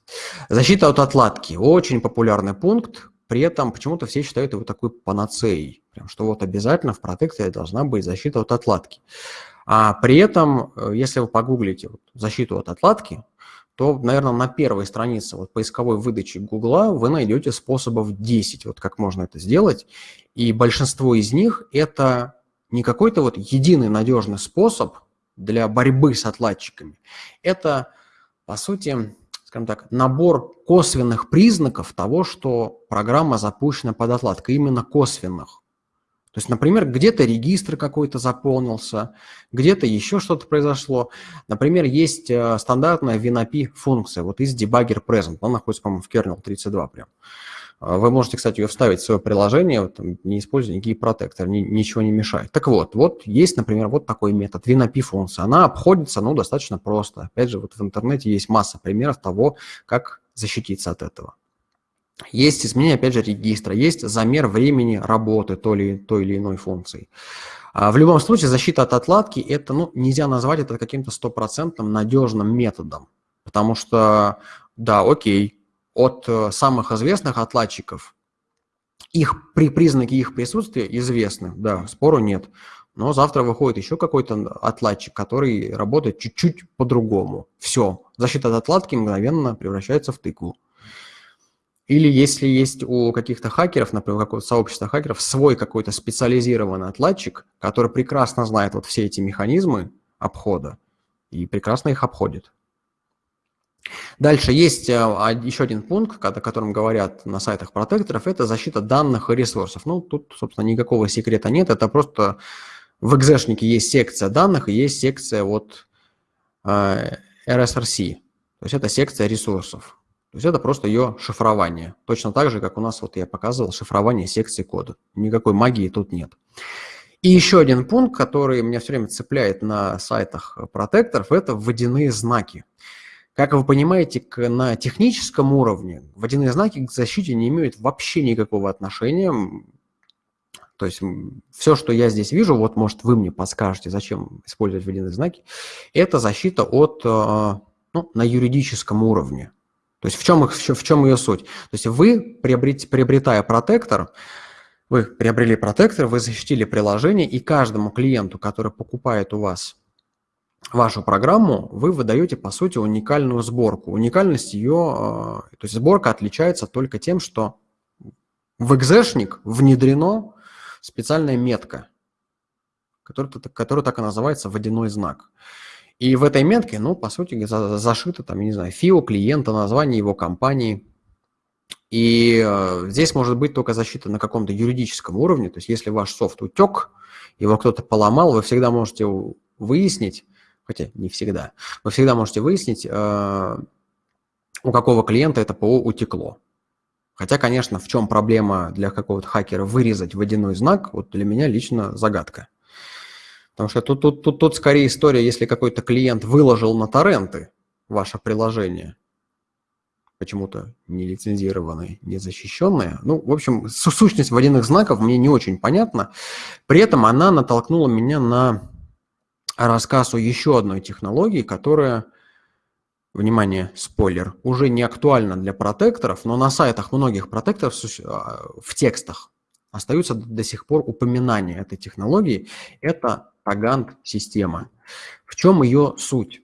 Защита от отладки. Очень популярный пункт, при этом почему-то все считают его такой панацеей, прям, что вот обязательно в протекторе должна быть защита от отладки. А при этом, э, если вы погуглите вот, защиту от отладки, то, наверное, на первой странице вот, поисковой выдачи Гугла вы найдете способов 10, вот как можно это сделать. И большинство из них – это не какой-то вот единый надежный способ для борьбы с отладчиками. Это, по сути, скажем так, набор косвенных признаков того, что программа запущена под отладкой, именно косвенных. То есть, например, где-то регистр какой-то заполнился, где-то еще что-то произошло. Например, есть э, стандартная WinAPI функция, вот из debugger present, она находится, по-моему, в kernel 32 прям. Э, вы можете, кстати, ее вставить в свое приложение, там, не используя никакие протекторы, ни, ничего не мешает. Так вот, вот есть, например, вот такой метод, WinAPI функция. Она обходится, ну, достаточно просто. Опять же, вот в интернете есть масса примеров того, как защититься от этого. Есть изменение, опять же, регистра, есть замер времени работы той или, той или иной функции. А в любом случае, защита от отладки, это, ну, нельзя назвать это каким-то стопроцентным надежным методом. Потому что, да, окей, от э, самых известных отладчиков их при признаки их присутствия известны, да, спору нет. Но завтра выходит еще какой-то отладчик, который работает чуть-чуть по-другому. Все, защита от отладки мгновенно превращается в тыкву. Или если есть у каких-то хакеров, например, какого-то сообщества хакеров, свой какой-то специализированный отладчик, который прекрасно знает вот все эти механизмы обхода и прекрасно их обходит. Дальше есть э, еще один пункт, о котором говорят на сайтах протекторов, это защита данных и ресурсов. Ну, тут, собственно, никакого секрета нет, это просто в экзешнике есть секция данных и есть секция вот э, RSRC, то есть это секция ресурсов. То есть это просто ее шифрование. Точно так же, как у нас, вот я показывал, шифрование секции кода. Никакой магии тут нет. И еще один пункт, который меня все время цепляет на сайтах протекторов, это водяные знаки. Как вы понимаете, на техническом уровне водяные знаки к защите не имеют вообще никакого отношения. То есть все, что я здесь вижу, вот может вы мне подскажете, зачем использовать водяные знаки, это защита от, э, ну, на юридическом уровне. То есть в чем, их, в чем ее суть? То есть вы, приобретая протектор, вы приобрели протектор, вы защитили приложение, и каждому клиенту, который покупает у вас вашу программу, вы выдаете, по сути, уникальную сборку. Уникальность ее, э, то есть сборка отличается только тем, что в экзешник внедрено специальная метка, которая, которая так и называется водяной знак. И в этой метке, ну, по сути, за, зашито, там, не знаю, ФИО клиента, название его компании, И э, здесь может быть только защита на каком-то юридическом уровне. То есть если ваш софт утек, его кто-то поломал, вы всегда можете выяснить, хотя не всегда, вы всегда можете выяснить, э, у какого клиента это ПО утекло. Хотя, конечно, в чем проблема для какого-то хакера вырезать водяной знак, вот для меня лично загадка. Потому что тут, тут, тут, тут скорее история, если какой-то клиент выложил на торренты ваше приложение, почему-то не лицензированное, не защищенное. Ну, в общем, сущность водяных знаков мне не очень понятна. При этом она натолкнула меня на рассказ о еще одной технологии, которая внимание, спойлер, уже не актуально для протекторов, но на сайтах многих протекторов а, в текстах остаются до сих пор упоминания этой технологии. Это Тагант-система. В чем ее суть?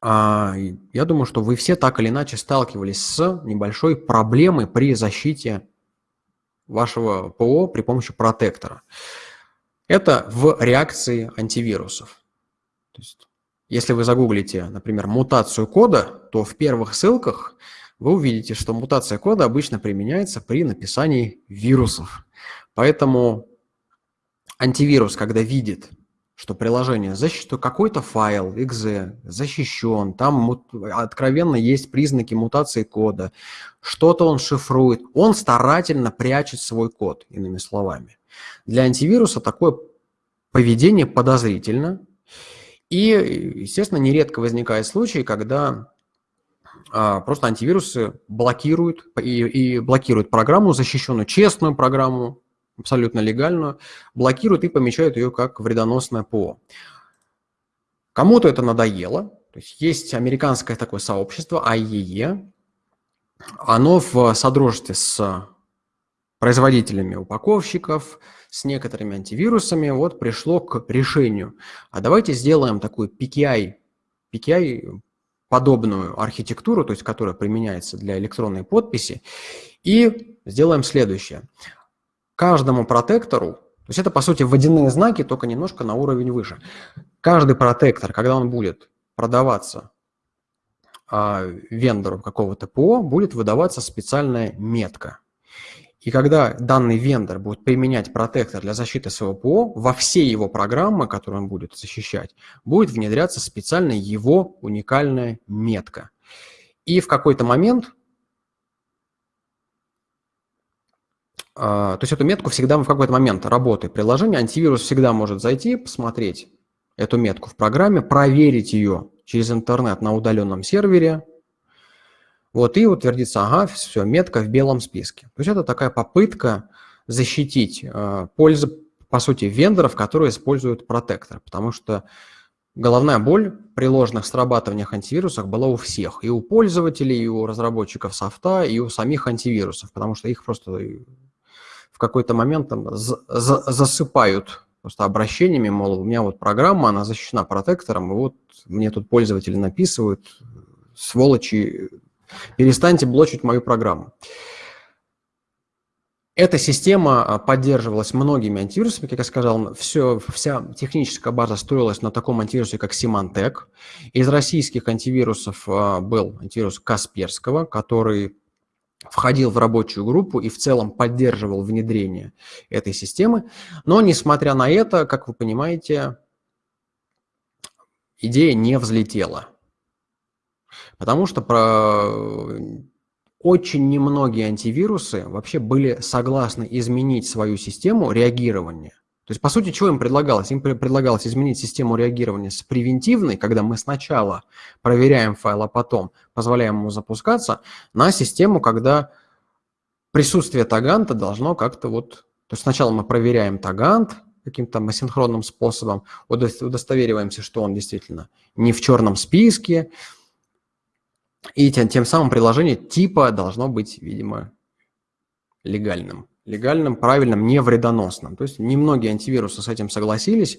А, я думаю, что вы все так или иначе сталкивались с небольшой проблемой при защите вашего ПО при помощи протектора. Это в реакции антивирусов. То есть если вы загуглите, например, мутацию кода, то в первых ссылках вы увидите, что мутация кода обычно применяется при написании вирусов. Поэтому антивирус, когда видит, что приложение защищено, какой-то файл .exe защищен, там откровенно есть признаки мутации кода, что-то он шифрует, он старательно прячет свой код, иными словами. Для антивируса такое поведение подозрительно, и, естественно, нередко возникает случай, когда просто антивирусы блокируют и, и блокируют программу, защищенную, честную программу, абсолютно легальную, блокируют и помечают ее как вредоносное ПО. Кому-то это надоело. То есть есть американское такое сообщество IEE. Оно в содружестве с производителями упаковщиков, с некоторыми антивирусами вот пришло к решению. А давайте сделаем такую PKI, PKI подобную архитектуру, то есть которая применяется для электронной подписи, и сделаем следующее. Каждому протектору, то есть это по сути водяные знаки, только немножко на уровень выше. Каждый протектор, когда он будет продаваться а, вендору какого-то ПО, будет выдаваться специальная метка. И когда данный вендор будет применять протектор для защиты своего ПО, во все его программы, которые он будет защищать, будет внедряться специальная его уникальная метка. И в какой-то момент, а, то есть эту метку всегда в какой-то момент работы приложения, антивирус всегда может зайти, посмотреть эту метку в программе, проверить ее через интернет на удаленном сервере, вот, и утвердится, ага, все, метка в белом списке. То есть это такая попытка защитить э, пользу, по сути, вендоров, которые используют протектор, потому что головная боль при ложных срабатываниях антивирусов была у всех, и у пользователей, и у разработчиков софта, и у самих антивирусов, потому что их просто в какой-то момент там засыпают просто обращениями, мол, у меня вот программа, она защищена протектором, и вот мне тут пользователи написывают, сволочи, Перестаньте блочить мою программу. Эта система а, поддерживалась многими антивирусами, как я сказал, все, вся техническая база строилась на таком антивирусе, как Symantec. Из российских антивирусов а, был антивирус Касперского, который входил в рабочую группу и в целом поддерживал внедрение этой системы. Но, несмотря на это, как вы понимаете, идея не взлетела. Потому что про... очень немногие антивирусы вообще были согласны изменить свою систему реагирования. То есть, по сути, что им предлагалось? Им предлагалось изменить систему реагирования с превентивной, когда мы сначала проверяем файл, а потом позволяем ему запускаться, на систему, когда присутствие таганта должно как-то вот... То есть сначала мы проверяем тагант каким-то асинхронным способом, удостовериваемся, что он действительно не в черном списке, и тем, тем самым приложение типа должно быть, видимо, легальным. Легальным, правильным, не вредоносным. То есть немногие антивирусы с этим согласились,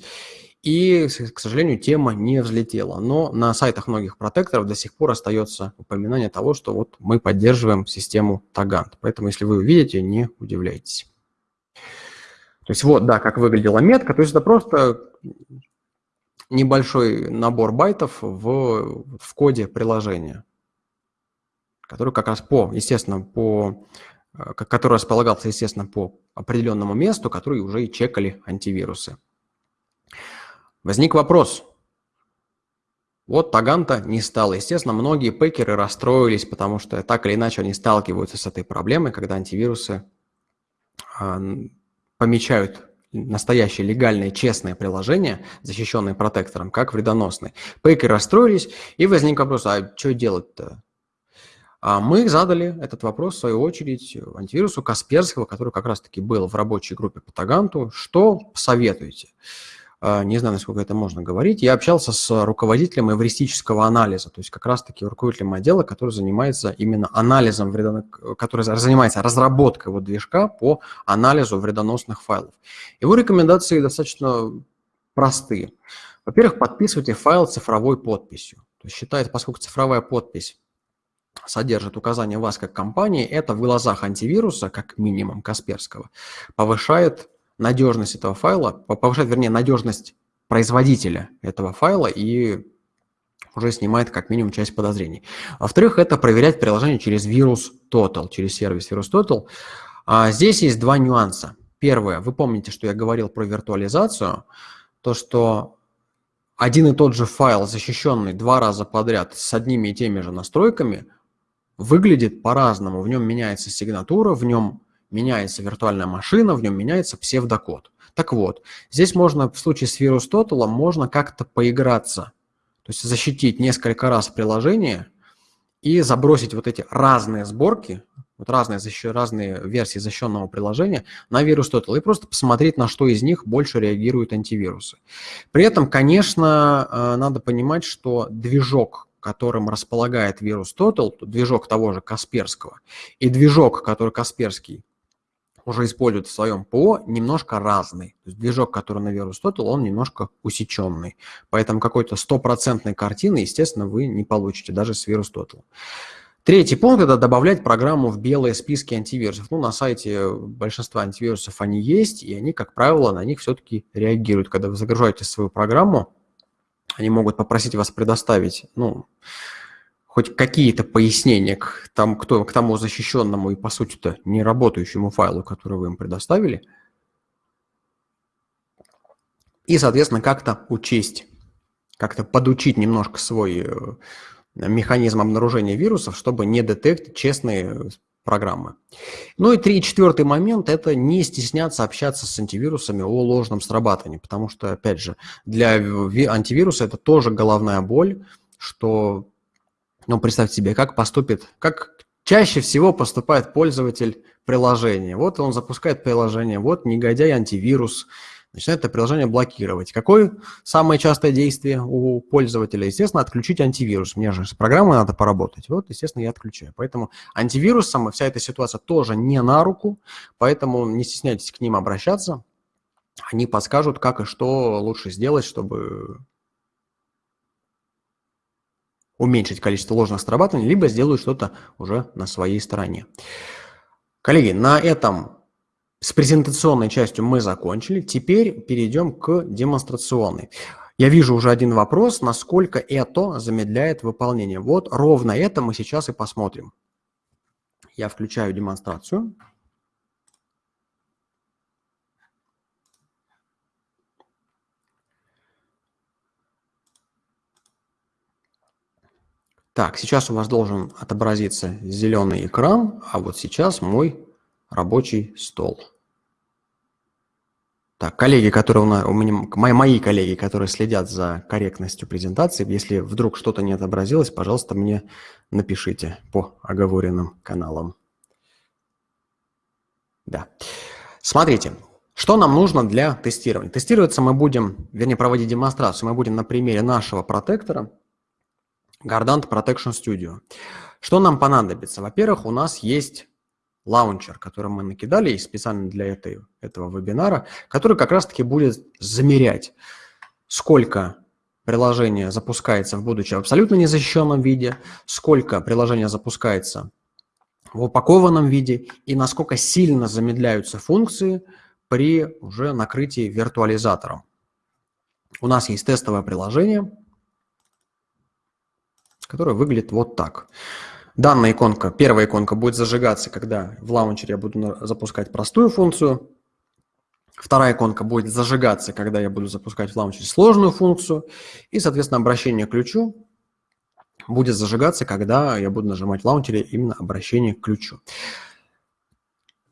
и, к сожалению, тема не взлетела. Но на сайтах многих протекторов до сих пор остается упоминание того, что вот мы поддерживаем систему Тагант. Поэтому, если вы увидите, не удивляйтесь. То есть вот, да, как выглядела метка. То есть это просто небольшой набор байтов в, в коде приложения. Который как раз по, естественно, по, э, который располагался, естественно, по определенному месту, который уже и чекали антивирусы. Возник вопрос. Вот Таганта не стало. Естественно, многие пекеры расстроились, потому что так или иначе они сталкиваются с этой проблемой, когда антивирусы а, помечают настоящие легальные, честные приложения, защищенные протектором, как вредоносные. Пейкеры расстроились, и возник вопрос, а что делать-то? А мы задали этот вопрос, в свою очередь, антивирусу Касперского, который как раз-таки был в рабочей группе по Таганту. Что посоветуете? А, не знаю, насколько это можно говорить, я общался с руководителем эвристического анализа, то есть как раз-таки руководителем отдела, который занимается именно анализом, вредонос... который занимается разработкой вот движка по анализу вредоносных файлов. Его рекомендации достаточно простые. Во-первых, подписывайте файл цифровой подписью. То есть считается, поскольку цифровая подпись содержит указание вас как компании, это в глазах антивируса, как минимум Касперского, повышает надежность этого файла, повышает, вернее, надежность производителя этого файла и уже снимает как минимум часть подозрений. Во-вторых, это проверять приложение через вирус Total, через сервис вирус Total. А здесь есть два нюанса. Первое, вы помните, что я говорил про виртуализацию, то, что один и тот же файл, защищенный два раза подряд с одними и теми же настройками, выглядит по-разному. В нем меняется сигнатура, в нем меняется виртуальная машина, в нем меняется псевдокод. Так вот, здесь можно в случае с вирус можно как-то поиграться, то есть защитить несколько раз приложение и забросить вот эти разные сборки, вот разные, разные версии защищенного приложения на вирус Total и просто посмотреть, на что из них больше реагируют антивирусы. При этом, конечно, э, надо понимать, что движок которым располагает вирус Total, движок того же Касперского, и движок, который Касперский уже используют в своем ПО, немножко разный. То есть движок, который на Verus Total, он немножко усеченный. Поэтому какой-то стопроцентной картины, естественно, вы не получите даже с Verus Total. Третий пункт – это добавлять программу в белые списки антивирусов. Ну, на сайте большинства антивирусов они есть, и они, как правило, на них все-таки реагируют. Когда вы загружаете свою программу, они могут попросить вас предоставить, ну, хоть какие-то пояснения к, там, к, к тому защищенному и, по сути-то, не работающему файлу, который вы им предоставили. И, соответственно, как-то учесть, как-то подучить немножко свой э, механизм обнаружения вирусов, чтобы не детектить честные программы. Ну и три, четвертый момент – это не стесняться общаться с антивирусами о ложном срабатывании, потому что, опять же, для антивируса это тоже головная боль, что ну, представьте себе, как поступит, как чаще всего поступает пользователь приложения. Вот он запускает приложение, вот негодяй антивирус, начинает это приложение блокировать. Какое самое частое действие у пользователя? Естественно, отключить антивирус. Мне же с программой надо поработать. Вот, естественно, я отключаю. Поэтому антивирусам вся эта ситуация тоже не на руку, поэтому не стесняйтесь к ним обращаться. Они подскажут, как и что лучше сделать, чтобы уменьшить количество ложных срабатываний, либо сделают что-то уже на своей стороне. Коллеги, на этом с презентационной частью мы закончили. Теперь перейдем к демонстрационной. Я вижу уже один вопрос, насколько это замедляет выполнение. Вот ровно это мы сейчас и посмотрим. Я включаю демонстрацию. Так, сейчас у вас должен отобразиться зеленый экран, а вот сейчас мой рабочий стол. Так, коллеги, которые у, нас, у меня, мои, мои коллеги, которые следят за корректностью презентации, если вдруг что-то не отобразилось, пожалуйста, мне напишите по оговоренным каналам. Да. Смотрите, что нам нужно для тестирования? Тестироваться мы будем, вернее, проводить демонстрацию, мы будем на примере нашего протектора – Gardant Protection Studio. Что нам понадобится? Во-первых, у нас есть лаунчер, который мы накидали специально для этой, этого вебинара, который как раз-таки будет замерять, сколько приложение запускается в будучи в абсолютно незащищенном виде, сколько приложение запускается в упакованном виде и насколько сильно замедляются функции при уже накрытии виртуализатором. У нас есть тестовое приложение – которая выглядит вот так. Данная иконка, первая иконка будет зажигаться, когда в лаунчере я буду запускать простую функцию. Вторая иконка будет зажигаться, когда я буду запускать в лаунчере сложную функцию. И, соответственно, обращение к ключу будет зажигаться, когда я буду нажимать в лаунчере именно обращение к ключу.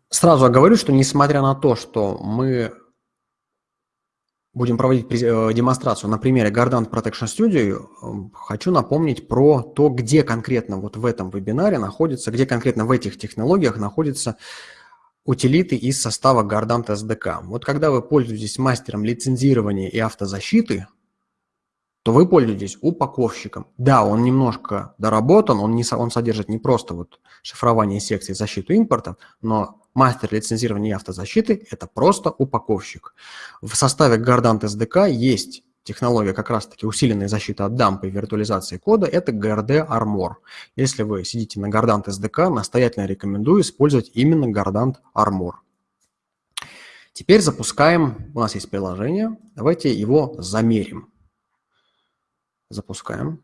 Сразу говорю, что несмотря на то, что мы будем проводить э, демонстрацию на примере Gardant Protection Studio, эм, хочу напомнить про то, где конкретно вот в этом вебинаре находится, где конкретно в этих технологиях находятся утилиты из состава Gardant SDK. Вот когда вы пользуетесь мастером лицензирования и автозащиты, то вы пользуетесь упаковщиком. Да, он немножко доработан, он, не, он содержит не просто вот шифрование секций защиту импорта, но мастер лицензирования автозащиты – это просто упаковщик. В составе Gardant SDK есть технология как раз-таки усиленной защиты от дампа и виртуализации кода – это GRD Armor. Если вы сидите на Gardant SDK, настоятельно рекомендую использовать именно Gardant Armor. Теперь запускаем, у нас есть приложение, давайте его замерим. Запускаем.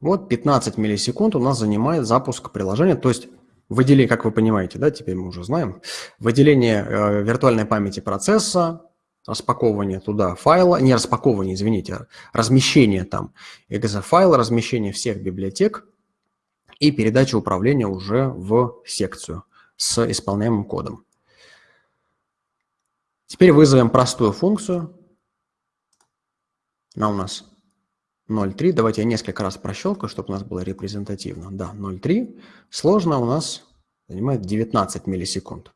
Вот 15 миллисекунд у нас занимает запуск приложения, то есть выделение, как вы понимаете, да, теперь мы уже знаем, выделение э, виртуальной памяти процесса, распаковывание туда файла, не распаковывание, извините, а размещение там exe файла, размещение всех библиотек и передача управления уже в секцию с исполняемым кодом. Теперь вызовем простую функцию. Она у нас 0,3. Давайте я несколько раз прощелкаю, чтобы у нас было репрезентативно. Да, 0,3. Сложно у нас занимает 19 миллисекунд.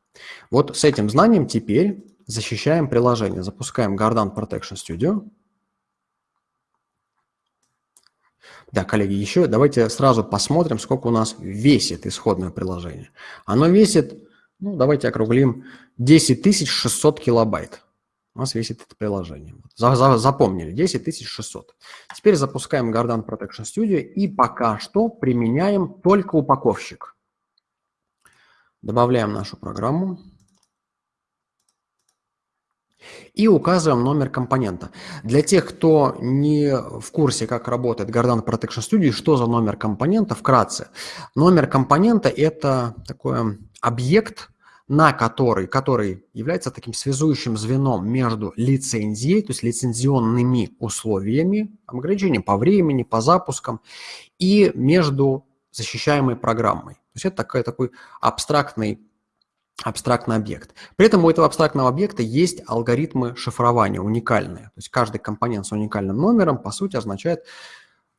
Вот с этим знанием теперь защищаем приложение. Запускаем Gardant Protection Studio. Да, коллеги, еще давайте сразу посмотрим, сколько у нас весит исходное приложение. Оно весит, ну, давайте округлим, 10 600 килобайт у нас весит это приложение. За, за, запомнили, 10 600. Теперь запускаем Gardant Protection Studio и пока что применяем только упаковщик. Добавляем нашу программу. И указываем номер компонента. Для тех, кто не в курсе, как работает Gardant Protection Studio, что за номер компонента, вкратце. Номер компонента – это такой объект, на который, который является таким связующим звеном между лицензией, то есть лицензионными условиями, ограничением по времени, по запускам, и между защищаемой программой. То есть это такой, такой абстрактный, абстрактный объект. При этом у этого абстрактного объекта есть алгоритмы шифрования уникальные. То есть каждый компонент с уникальным номером, по сути, означает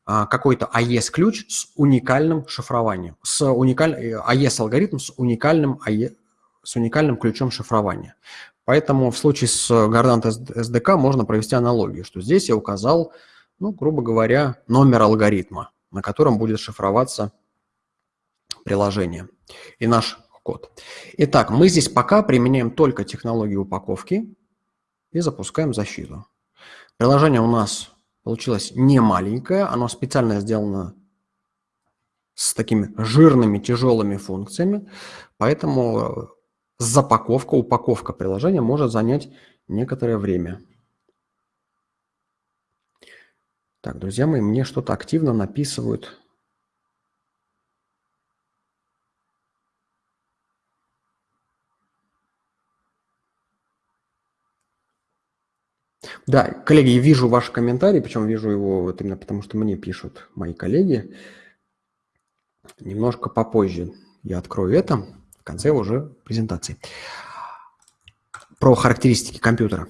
а, какой-то AES-ключ с уникальным шифрованием, с уникаль... AES-алгоритм с уникальным AES с уникальным ключом шифрования. Поэтому в случае с Gardant SDK можно провести аналогию, что здесь я указал, ну, грубо говоря, номер алгоритма, на котором будет шифроваться приложение и наш код. Итак, мы здесь пока применяем только технологию упаковки и запускаем защиту. Приложение у нас получилось не маленькое, оно специально сделано с такими жирными, тяжелыми функциями, поэтому запаковка, упаковка приложения может занять некоторое время. Так, друзья мои, мне что-то активно написывают. Да, коллеги, я вижу ваш комментарий, причем вижу его вот именно потому, что мне пишут мои коллеги. Немножко попозже я открою это в конце уже презентации. Про характеристики компьютера.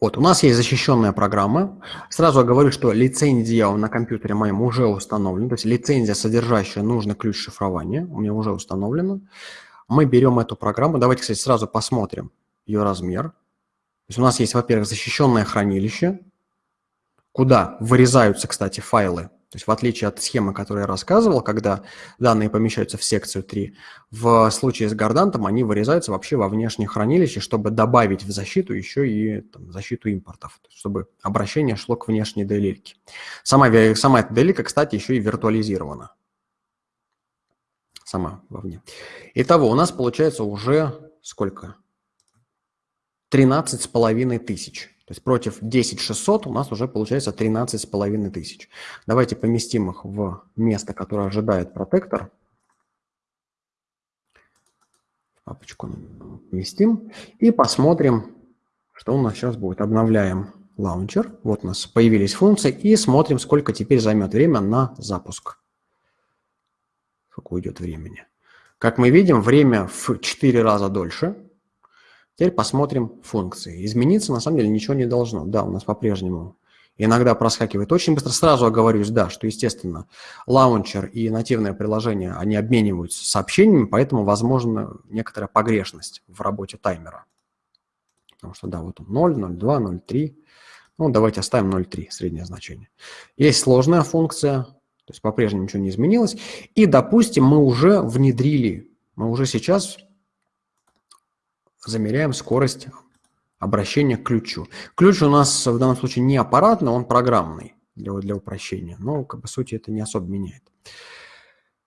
Вот, у нас есть защищенная программа. Сразу говорю, что лицензия на компьютере моем уже установлена. То есть лицензия, содержащая нужный ключ шифрования, у меня уже установлена. Мы берем эту программу. Давайте, кстати, сразу посмотрим ее размер. То есть у нас есть, во-первых, защищенное хранилище, куда вырезаются, кстати, файлы то есть в отличие от схемы, которую я рассказывал, когда данные помещаются в секцию 3, в случае с гордантом они вырезаются вообще во внешнее хранилище, чтобы добавить в защиту еще и там, защиту импортов, чтобы обращение шло к внешней делильке. Сама, сама эта делилька, кстати, еще и виртуализирована. Сама вовне. Итого у нас получается уже сколько? 13 с половиной тысяч. То есть против 10600 у нас уже получается 13,5 тысяч. Давайте поместим их в место, которое ожидает протектор. Папочку поместим. И посмотрим, что у нас сейчас будет. Обновляем лаунчер. Вот у нас появились функции. И смотрим, сколько теперь займет время на запуск. Сколько уйдет времени. Как мы видим, время в 4 раза дольше. Теперь посмотрим функции. Измениться на самом деле ничего не должно. Да, у нас по-прежнему иногда проскакивает очень быстро. Сразу оговорюсь, да, что, естественно, лаунчер и нативное приложение, они обмениваются сообщениями, поэтому возможна некоторая погрешность в работе таймера. Потому что, да, вот он 0, 0,2, 0,3. Ну, давайте оставим 0,3, среднее значение. Есть сложная функция, то есть по-прежнему ничего не изменилось. И, допустим, мы уже внедрили, мы уже сейчас замеряем скорость обращения к ключу. Ключ у нас в данном случае не аппаратный, он программный для, для упрощения. Но, как бы, сути это не особо меняет.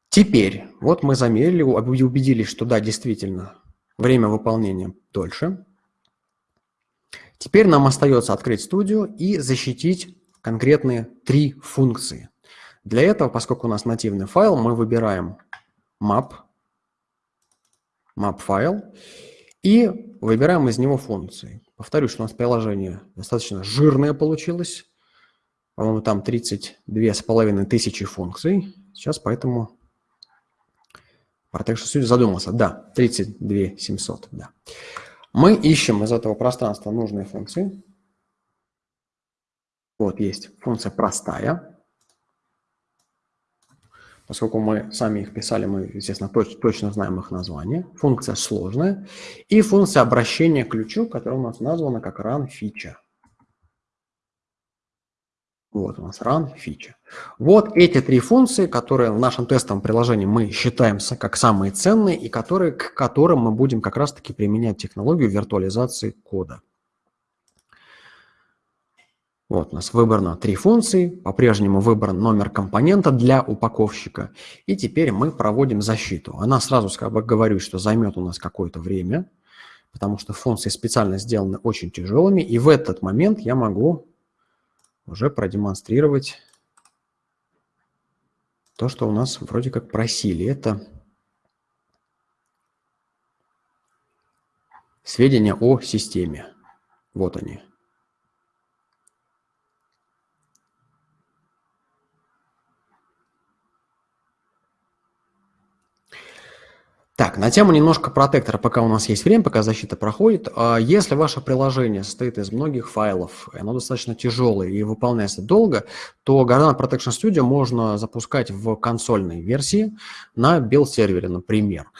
Теперь, вот мы замерили, убедились, что да, действительно, время выполнения дольше. Теперь нам остается открыть студию и защитить конкретные три функции. Для этого, поскольку у нас нативный файл, мы выбираем map, map файл и выбираем из него функции. Повторюсь, что у нас приложение достаточно жирное получилось. По-моему, там 32,5 тысячи функций. Сейчас поэтому Protection Studio задумался. Да, 32 700, да. Мы ищем из этого пространства нужные функции. Вот есть функция простая. Поскольку мы сами их писали, мы, естественно, точ точно знаем их название. Функция сложная. И функция обращения к ключу, которая у нас названа как run feature. Вот у нас run feature. Вот эти три функции, которые в нашем тестовом приложении мы считаем как самые ценные и которые, к которым мы будем как раз-таки применять технологию виртуализации кода. Вот у нас выбрано три функции, по-прежнему выбран номер компонента для упаковщика. И теперь мы проводим защиту. Она сразу как бы говорю, что займет у нас какое-то время, потому что функции специально сделаны очень тяжелыми. И в этот момент я могу уже продемонстрировать то, что у нас вроде как просили. Это сведения о системе. Вот они. Так, на тему немножко протектора, пока у нас есть время, пока защита проходит. А если ваше приложение состоит из многих файлов, оно достаточно тяжелое и выполняется долго, то Gardana Protection Studio можно запускать в консольной версии на build-сервере, например.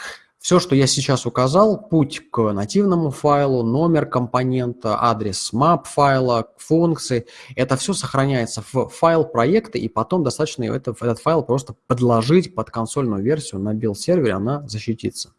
Все, что я сейчас указал, путь к нативному файлу, номер компонента, адрес map файла, функции, это все сохраняется в файл проекта, и потом достаточно это, этот файл просто подложить под консольную версию на build-сервере, она защитится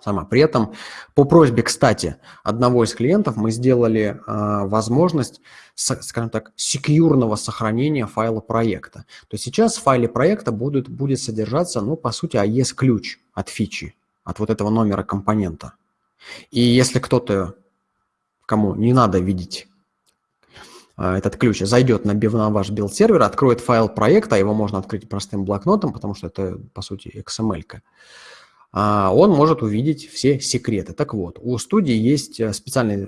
сама. При этом по просьбе, кстати, одного из клиентов мы сделали э, возможность, скажем так, секьюрного сохранения файла проекта. То есть сейчас в файле проекта будет, будет содержаться, ну, по сути, AES-ключ от фичи от вот этого номера компонента. И если кто-то, кому не надо видеть а, этот ключ, зайдет на, на ваш build-сервер, откроет файл проекта, его можно открыть простым блокнотом, потому что это, по сути, XML-ка. А, он может увидеть все секреты. Так вот, у студии есть э, специальный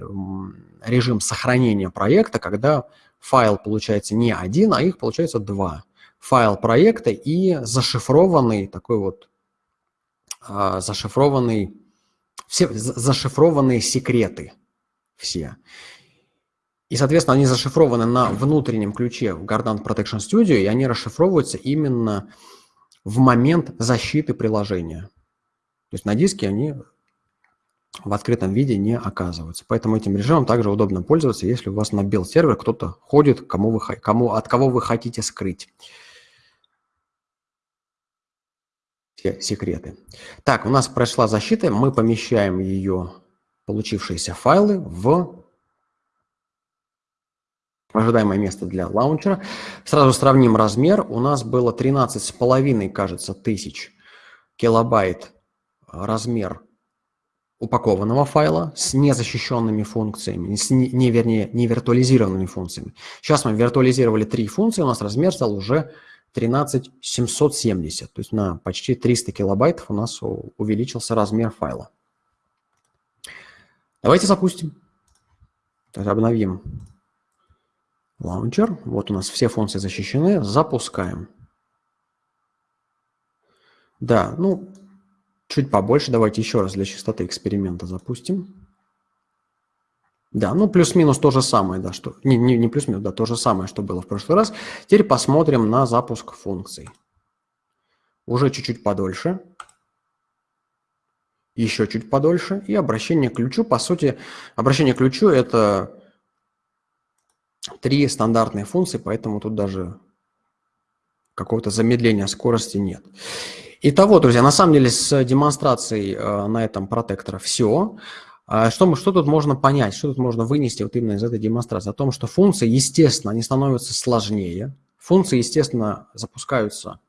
режим сохранения проекта, когда файл получается не один, а их получается два. Файл проекта и зашифрованный такой вот а, зашифрованный, все зашифрованные секреты все. И, соответственно, они зашифрованы на внутреннем ключе в Gardant Protection Studio, и они расшифровываются именно в момент защиты приложения. То есть на диске они в открытом виде не оказываются. Поэтому этим режимом также удобно пользоваться, если у вас на build сервер кто-то ходит, кому вы, кому, от кого вы хотите скрыть. Все секреты. Так, у нас прошла защита, мы помещаем ее, получившиеся файлы, в ожидаемое место для лаунчера. Сразу сравним размер. У нас было 13,5, кажется, тысяч килобайт размер упакованного файла с незащищенными функциями, с не, не, вернее, не виртуализированными функциями. Сейчас мы виртуализировали три функции, у нас размер стал уже 13770, то есть на почти 300 килобайтов у нас увеличился размер файла. Давайте запустим. Обновим лаунчер. Вот у нас все функции защищены. Запускаем. Да, ну, чуть побольше. Давайте еще раз для чистоты эксперимента запустим. Да, ну плюс-минус то же самое, да, что не, не, не плюс-минус, да, то же самое, что было в прошлый раз. Теперь посмотрим на запуск функций. Уже чуть-чуть подольше. Еще чуть подольше. И обращение к ключу. По сути, обращение к ключу – это три стандартные функции, поэтому тут даже какого-то замедления скорости нет. Итого, друзья, на самом деле с демонстрацией э, на этом протектора все. А что, мы, что тут можно понять, что тут можно вынести вот именно из этой демонстрации? О том, что функции, естественно, они становятся сложнее. Функции, естественно, запускаются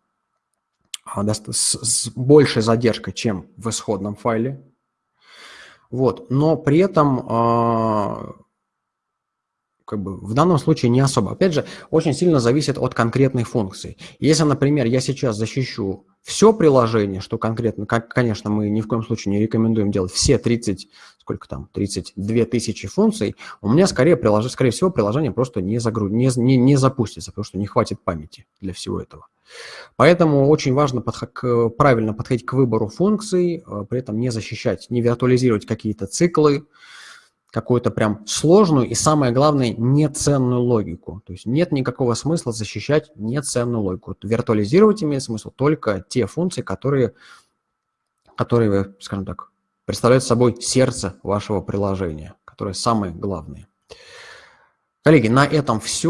а, с, с большей задержкой, чем в исходном файле. Вот. Но при этом а, как бы в данном случае не особо. Опять же, очень сильно зависит от конкретной функции. Если, например, я сейчас защищу все приложение, что конкретно, как, конечно, мы ни в коем случае не рекомендуем делать все 30, сколько там, 32 тысячи функций, у меня скорее, прилож... скорее всего приложение просто не, загру... не, не, не запустится, потому что не хватит памяти для всего этого. Поэтому очень важно подх... к... правильно подходить к выбору функций, э, при этом не защищать, не виртуализировать какие-то циклы, какую-то прям сложную и, самое главное, неценную логику. То есть нет никакого смысла защищать неценную логику. Виртуализировать имеет смысл только те функции, которые, которые скажем так, представляют собой сердце вашего приложения, которые самые главные. Коллеги, на этом все.